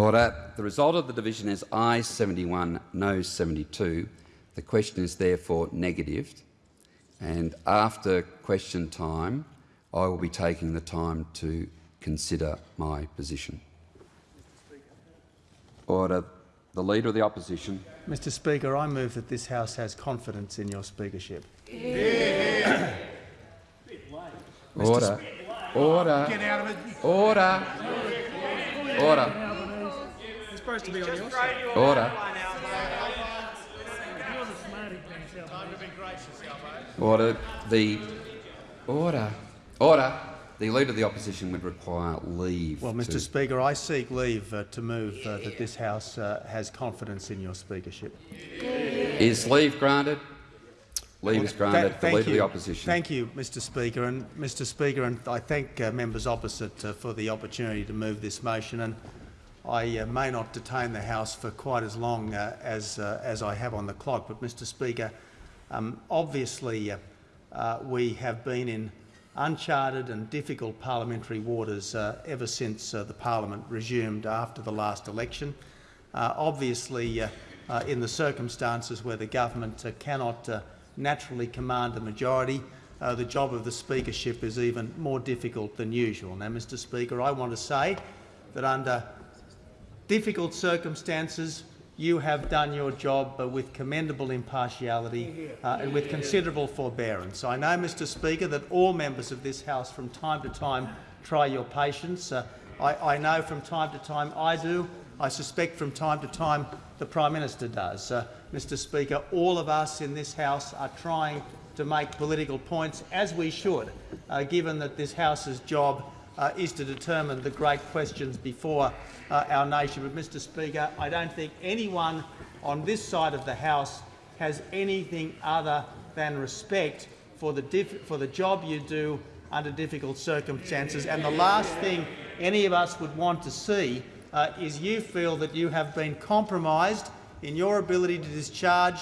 Order. The result of the division is ayes 71, no 72. The question is therefore negatived. And after question time, I will be taking the time to consider my position. Order. The Leader of the Opposition. Mr Speaker, I move that this House has confidence in your speakership. Order. Order. Get out of it. Order. Order. It's supposed to be on your side. Order. Order. The order. Order. The Leader of the Opposition would require leave. Well, Mr to- Speaker, I seek leave uh, to move uh, that this House uh, has confidence in your speakership. Is leave granted? Leave is granted. Tha- The Leader of the you. Opposition. Thank you, Mr Speaker. And Mr Speaker, and I thank uh, members opposite uh, for the opportunity to move this motion. And I uh, may not detain the House for quite as long uh, as, uh, as I have on the clock, but Mr Speaker, um, obviously uh, uh, we have been in uncharted and difficult parliamentary waters uh, ever since the parliament resumed after the last election. Obviously, in the circumstances where the government cannot naturally command a majority, the job of the speakership is even more difficult than usual. Now, Mr Speaker, I want to say that under difficult circumstances, you have done your job uh, with commendable impartiality uh, and with considerable forbearance. I know, Mr Speaker, that all members of this House from time to time try your patience. Uh, I, I know from time to time I do. I suspect from time to time the Prime Minister does. Uh, Mr Speaker, all of us in this House are trying to make political points, as we should, uh, given that this House's job uh, is to determine the great questions before uh, our nation. But, Mr Speaker, I don't think anyone on this side of the House has anything other than respect for the, for the job you do under difficult circumstances. And the last thing any of us would want to see uh, is you feel that you have been compromised in your ability to discharge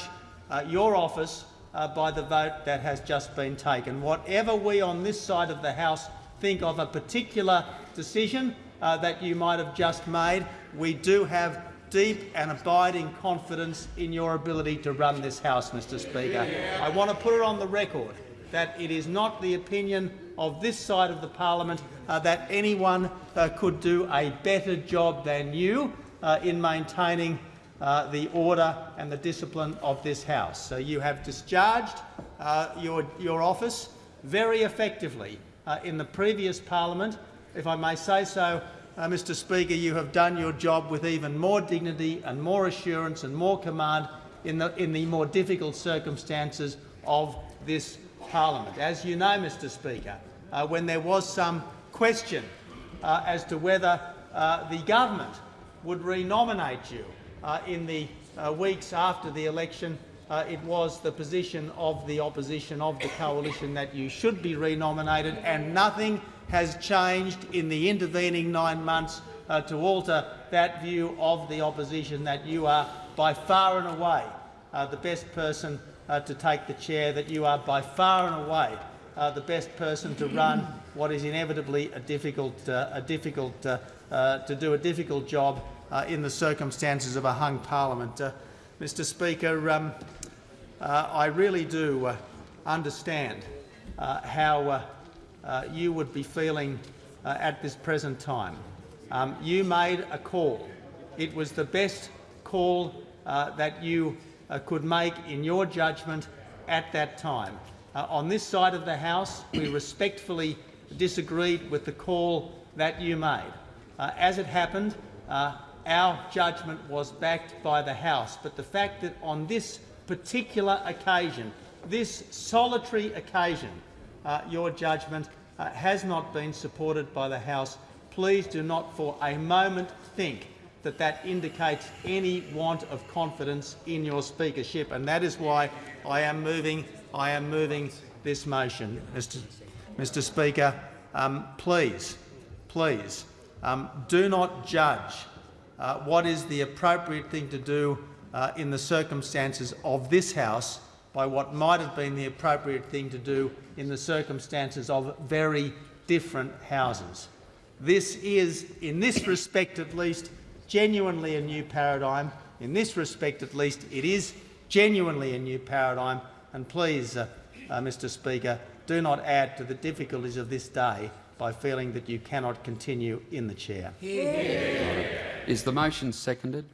uh, your office uh, by the vote that has just been taken. Whatever we on this side of the House think of a particular decision uh, that you might have just made, we do have deep and abiding confidence in your ability to run this House, Mr Speaker. I want to put it on the record that it is not the opinion of this side of the parliament uh, that anyone uh, could do a better job than you uh, in maintaining uh, the order and the discipline of this House. So you have discharged uh, your, your office very effectively uh, in the previous parliament. If I may say so, uh, Mr Speaker, you have done your job with even more dignity and more assurance and more command in the, in the more difficult circumstances of this parliament. As you know, Mr Speaker, uh, when there was some question uh, as to whether uh, the government would renominate you uh, in the uh, weeks after the election, uh, it was the position of the opposition, of the coalition, that you should be renominated, and nothing has changed in the intervening nine months uh, to alter that view of the opposition that you are by far and away uh, the best person uh, to take the chair, that you are by far and away uh, the best person to run (clears throat) what is inevitably a difficult, uh, a difficult to do a difficult job uh, in the circumstances of a hung parliament. Mr Speaker, um, uh, I really do uh, understand uh, how uh, uh, you would be feeling uh, at this present time. Um, you made a call. It was the best call that you could make in your judgment at that time. On this side of the House, we respectfully disagreed with the call that you made. As it happened, our judgment was backed by the House, but the fact that on this particular occasion, this solitary occasion, uh, your judgment uh, has not been supported by the House, please do not for a moment think that that indicates any want of confidence in your speakership, and that is why I am moving, I am moving this motion. Mr. Mr. Speaker, um, please, please, um, do not judge uh, what is the appropriate thing to do uh, in the circumstances of this House by what might have been the appropriate thing to do in the circumstances of very different houses. This is, in this respect at least, genuinely a new paradigm. In this respect at least, it is genuinely a new paradigm. And please, uh, uh, Mr Speaker, do not add to the difficulties of this day by feeling that you cannot continue in the chair. Is the motion seconded?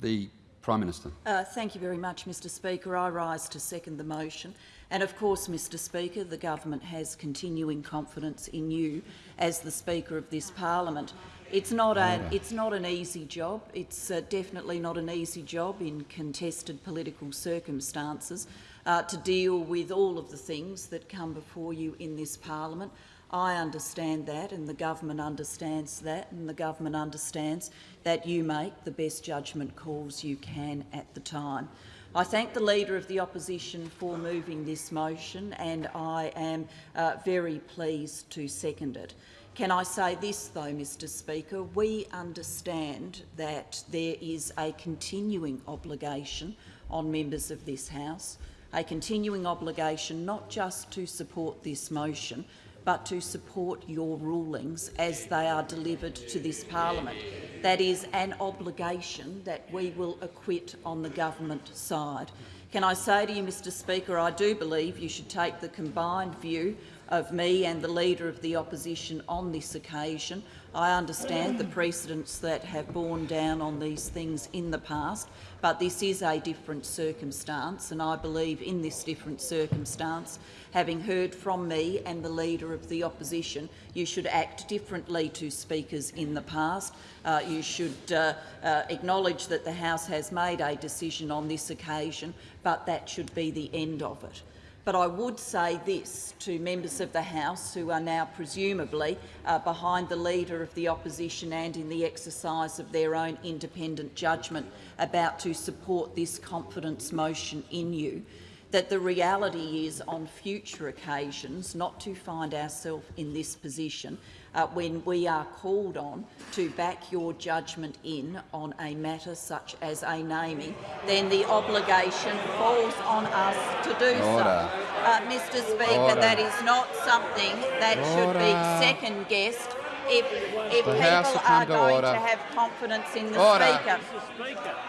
The Prime Minister. Uh, thank you very much, Mr Speaker. I rise to second the motion. And of course, Mr Speaker, the government has continuing confidence in you as the Speaker of this parliament. It's not, a, it's not an easy job. It's uh, definitely not an easy job in contested political circumstances uh, to deal with all of the things that come before you in this parliament. I understand that and the government understands that and the government understands that you make the best judgment calls you can at the time. I thank the Leader of the Opposition for moving this motion and I am uh, very pleased to second it. Can I say this, though, Mr Speaker? We understand that there is a continuing obligation on members of this House, a continuing obligation not just to support this motion, but to support your rulings as they are delivered to this parliament. That is an obligation that we will acquit on the government side. Can I say to you, Mr Speaker, I do believe you should take the combined view of me and the Leader of the Opposition on this occasion. I understand the precedents that have borne down on these things in the past, but this is a different circumstance, and I believe in this different circumstance, having heard from me and the Leader of the Opposition, you should act differently to speakers in the past. Uh, you should uh, uh, acknowledge that the House has made a decision on this occasion, but that should be the end of it. But I would say this to members of the House who are now presumably uh, behind the Leader of the Opposition and in the exercise of their own independent judgment about to support this confidence motion in you, that the reality is on future occasions not to find ourselves in this position uh, when we are called on to back your judgment in on a matter such as a naming, then the obligation falls on us to do Order. so. Uh, Mr Speaker, Order. that is not something that should be second-guessed if, if people are going order. to have confidence in the Order. Speaker.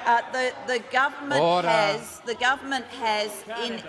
Uh, the, the government Order. has the government has in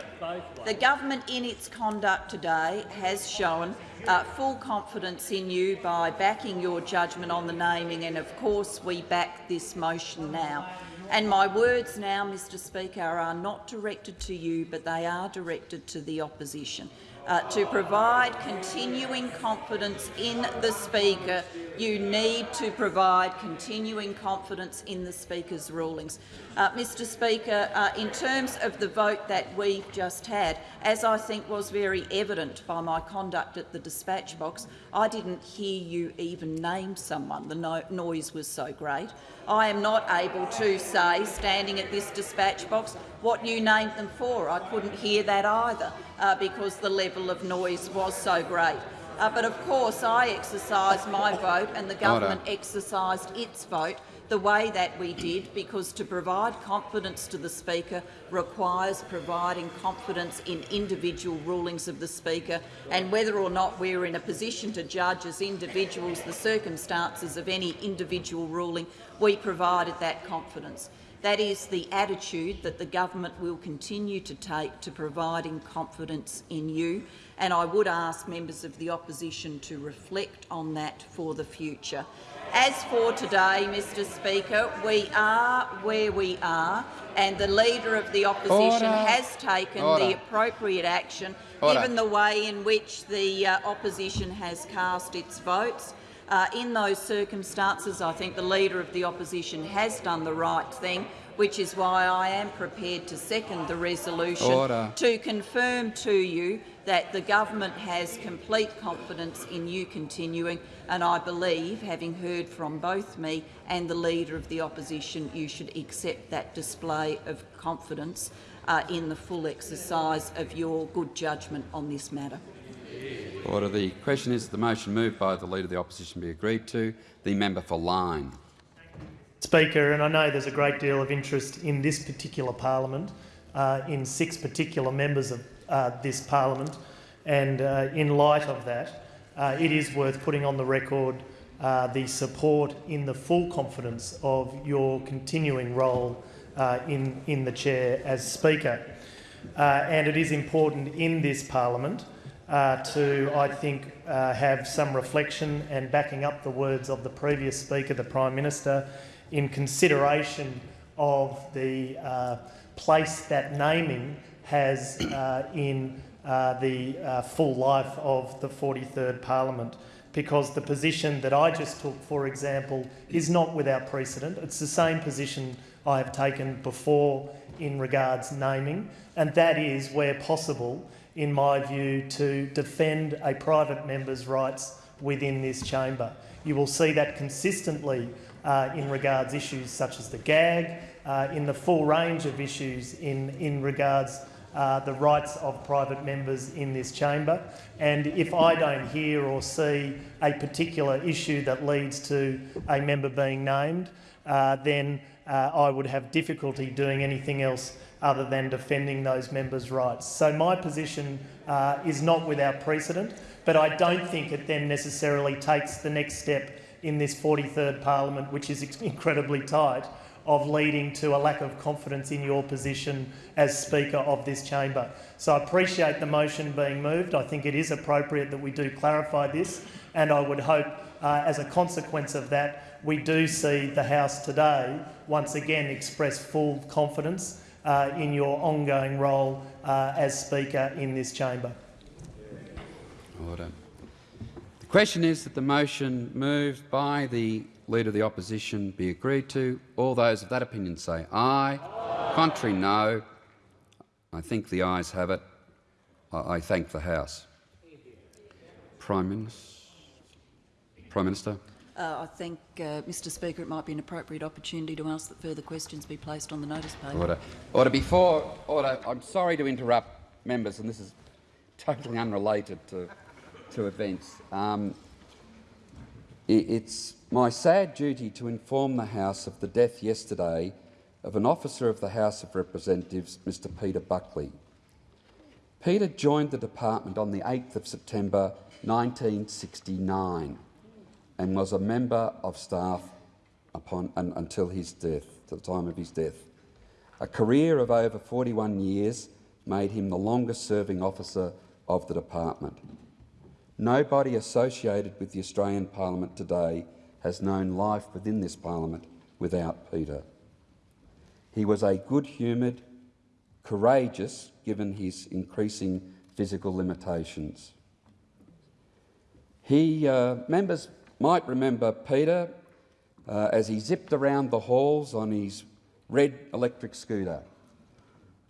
the government in its conduct today has shown uh, full confidence in you by backing your judgment on the naming, and of course we back this motion now. And my words now, Mr Speaker, are not directed to you, but they are directed to the opposition. Uh, to provide continuing confidence in the Speaker, you need to provide continuing confidence in the Speaker's rulings. Uh, Mr Speaker, uh, in terms of the vote that we've just had, as I think was very evident by my conduct at the dispatch box, I didn't hear you even name someone. The no noise was so great. I am not able to say, standing at this dispatch box, what you named them for. I couldn't hear that either uh, because the level of noise was so great. Uh, but of course, I exercised my vote and the government exercised its vote the way that we did because to provide confidence to the Speaker requires providing confidence in individual rulings of the Speaker and whether or not we're in a position to judge as individuals the circumstances of any individual ruling, we provided that confidence. That is the attitude that the government will continue to take to providing confidence in you, and I would ask members of the opposition to reflect on that for the future. As for today, Mr Speaker, we are where we are, and the Leader of the Opposition Order. has taken Order. the appropriate action, Order. given the way in which the uh, opposition has cast its votes. Uh, in those circumstances, I think the Leader of the Opposition has done the right thing, which is why I am prepared to second the resolution to confirm to you that the government has complete confidence in you continuing, and I believe, having heard from both me and the Leader of the Opposition, you should accept that display of confidence uh, in the full exercise of your good judgment on this matter. Order. The question is the motion moved by the Leader of the Opposition be agreed to. The member for Lyne. Speaker, and I know there's a great deal of interest in this particular parliament, uh, in six particular members of uh, this parliament, and uh, in light of that, uh, it is worth putting on the record uh, the support in the full confidence of your continuing role uh, in, in the chair as Speaker. and it is important in this parliament to, I think, have some reflection and backing up the words of the previous speaker, the Prime Minister, in consideration of the uh, place that naming has uh, in uh, the uh, full life of the 43rd Parliament. Because the position that I just took, for example, is not without precedent. It's the same position I have taken before in regards naming, and that is, where possible, in my view, to defend a private member's rights within this chamber. You will see that consistently uh, in regards issues such as the gag, uh, in the full range of issues in, in regards uh, the rights of private members in this chamber. And if I don't hear or see a particular issue that leads to a member being named, uh, then uh, I would have difficulty doing anything else other than defending those members' rights. So my position uh, is not without precedent, but I don't think it then necessarily takes the next step in this 43rd parliament, which is (laughs) incredibly tight, of leading to a lack of confidence in your position as Speaker of this chamber. So I appreciate the motion being moved. I think it is appropriate that we do clarify this, and I would hope, uh, as a consequence of that, we do see the House today once again express full confidence uh, in your ongoing role uh, as Speaker in this chamber. Order. The question is that the motion moved by the Leader of the Opposition be agreed to. All those of that opinion say aye. aye. Contrary, no. I think the ayes have it. I, I thank the House. Prime Minister. Prime Minister. Uh, I think, uh, Mr Speaker, it might be an appropriate opportunity to ask that further questions be placed on the notice paper. Order. Order. Before order, I'm sorry to interrupt members, and this is totally unrelated to, to events. Um, it, it's my sad duty to inform the House of the death yesterday of an officer of the House of Representatives, Mr Peter Buckley. Peter joined the department on the 8th of September 1969 and was a member of staff upon, un, until his death, to the time of his death. A career of over 41 years made him the longest-serving officer of the department. Nobody associated with the Australian Parliament today has known life within this parliament without Peter. He was a good-humoured, courageous, given his increasing physical limitations. He, uh, members might remember Peter uh, as he zipped around the halls on his red electric scooter.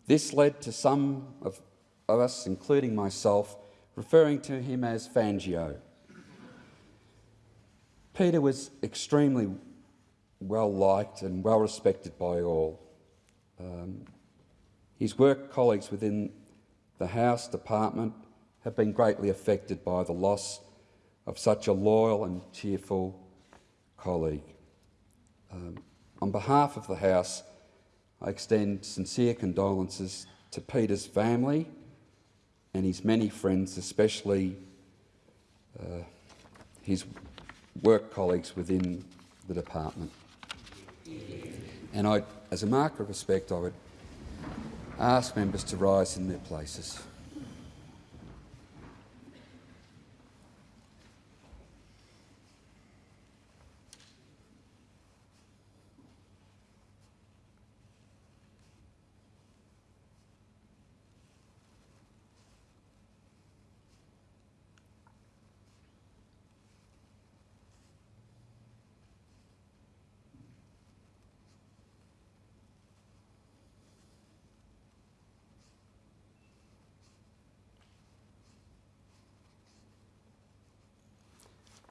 This led to some of, of us, including myself, referring to him as Fangio. Peter was extremely well liked and well respected by all. Um, his work colleagues within the House department have been greatly affected by the loss of such a loyal and cheerful colleague. Um, on behalf of the House, I extend sincere condolences to Peter's family and his many friends, especially uh, his work colleagues within the department. And I, as a mark of respect, I would ask members to rise in their places.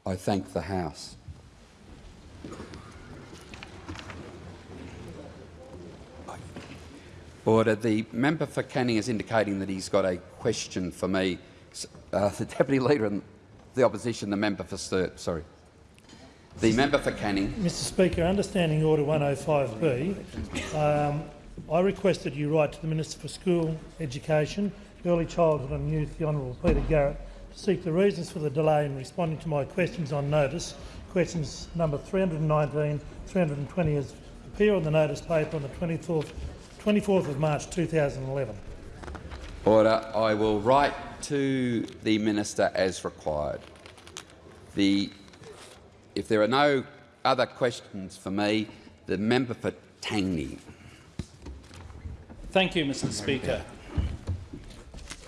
I thank the House. Order. The member for Canning is indicating that he's got a question for me. Uh, the Deputy Leader and the Opposition, the member for Sturt. Sorry. The member for Canning. Mr Speaker, understanding Order 105B, um, I requested you write to the Minister for School Education, Early Childhood and Youth, the Honourable Peter Garrett, seek the reasons for the delay in responding to my questions on notice. Questions number 319, 320 as appear on the notice paper on the 24th, 24th of March 2011. Order. I will write to the minister as required. The, if there are no other questions for me, the member for Tangney. Thank you, Mr Speaker.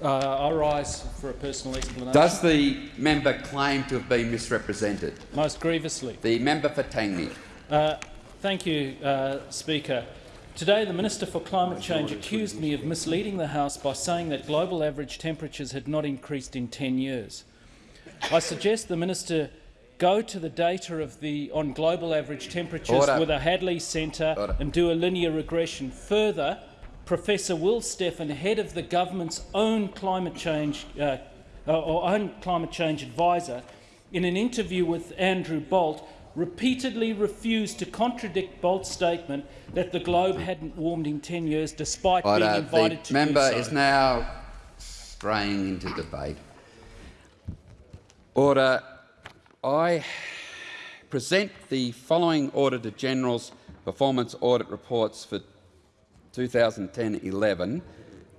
Uh, I rise for a personal explanation. Does the member claim to have been misrepresented? Most grievously. The member for Tangney. Uh, thank you, uh, Speaker. Today, the Minister for Climate Change accused me of misleading the House by saying that global average temperatures had not increased in 10 years. I suggest the Minister go to the data of the, on global average temperatures Order. with a Hadley Centre and do a linear regression. Further, Professor Will Steffen, head of the government's own climate change uh, or own climate change advisor, in an interview with Andrew Bolt, repeatedly refused to contradict Bolt's statement that the globe hadn't warmed in 10 years, despite being Order. invited The to member do so. is now straying into debate. Order. I present the following Auditor General's performance audit reports for 2010-11.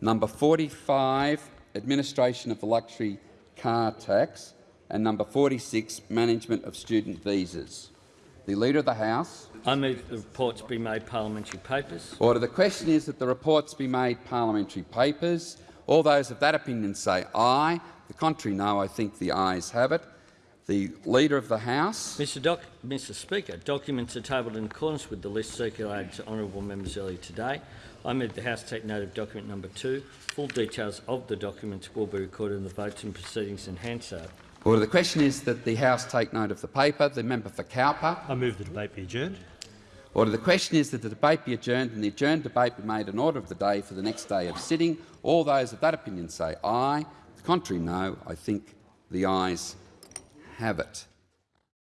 Number 45, Administration of the Luxury Car Tax, and number 46, Management of Student Visas. The Leader of the House. I move the reports be made parliamentary papers. Order. The question is that the reports be made parliamentary papers. All those of that opinion say aye. The contrary, no. I think the ayes have it. The Leader of the House. Mr, Doc Mr Speaker, documents are tabled in accordance with the list circulated to honourable members earlier today. I move the House take note of document number two. Full details of the documents will be recorded in the votes and proceedings in Hansard. Order. The question is that the House take note of the paper. The member for Cowper. I move the debate be adjourned. Order. The question is that the debate be adjourned and the adjourned debate be made an order of the day for the next day of sitting. All those of that opinion say aye. The contrary, no. I think the ayes have it.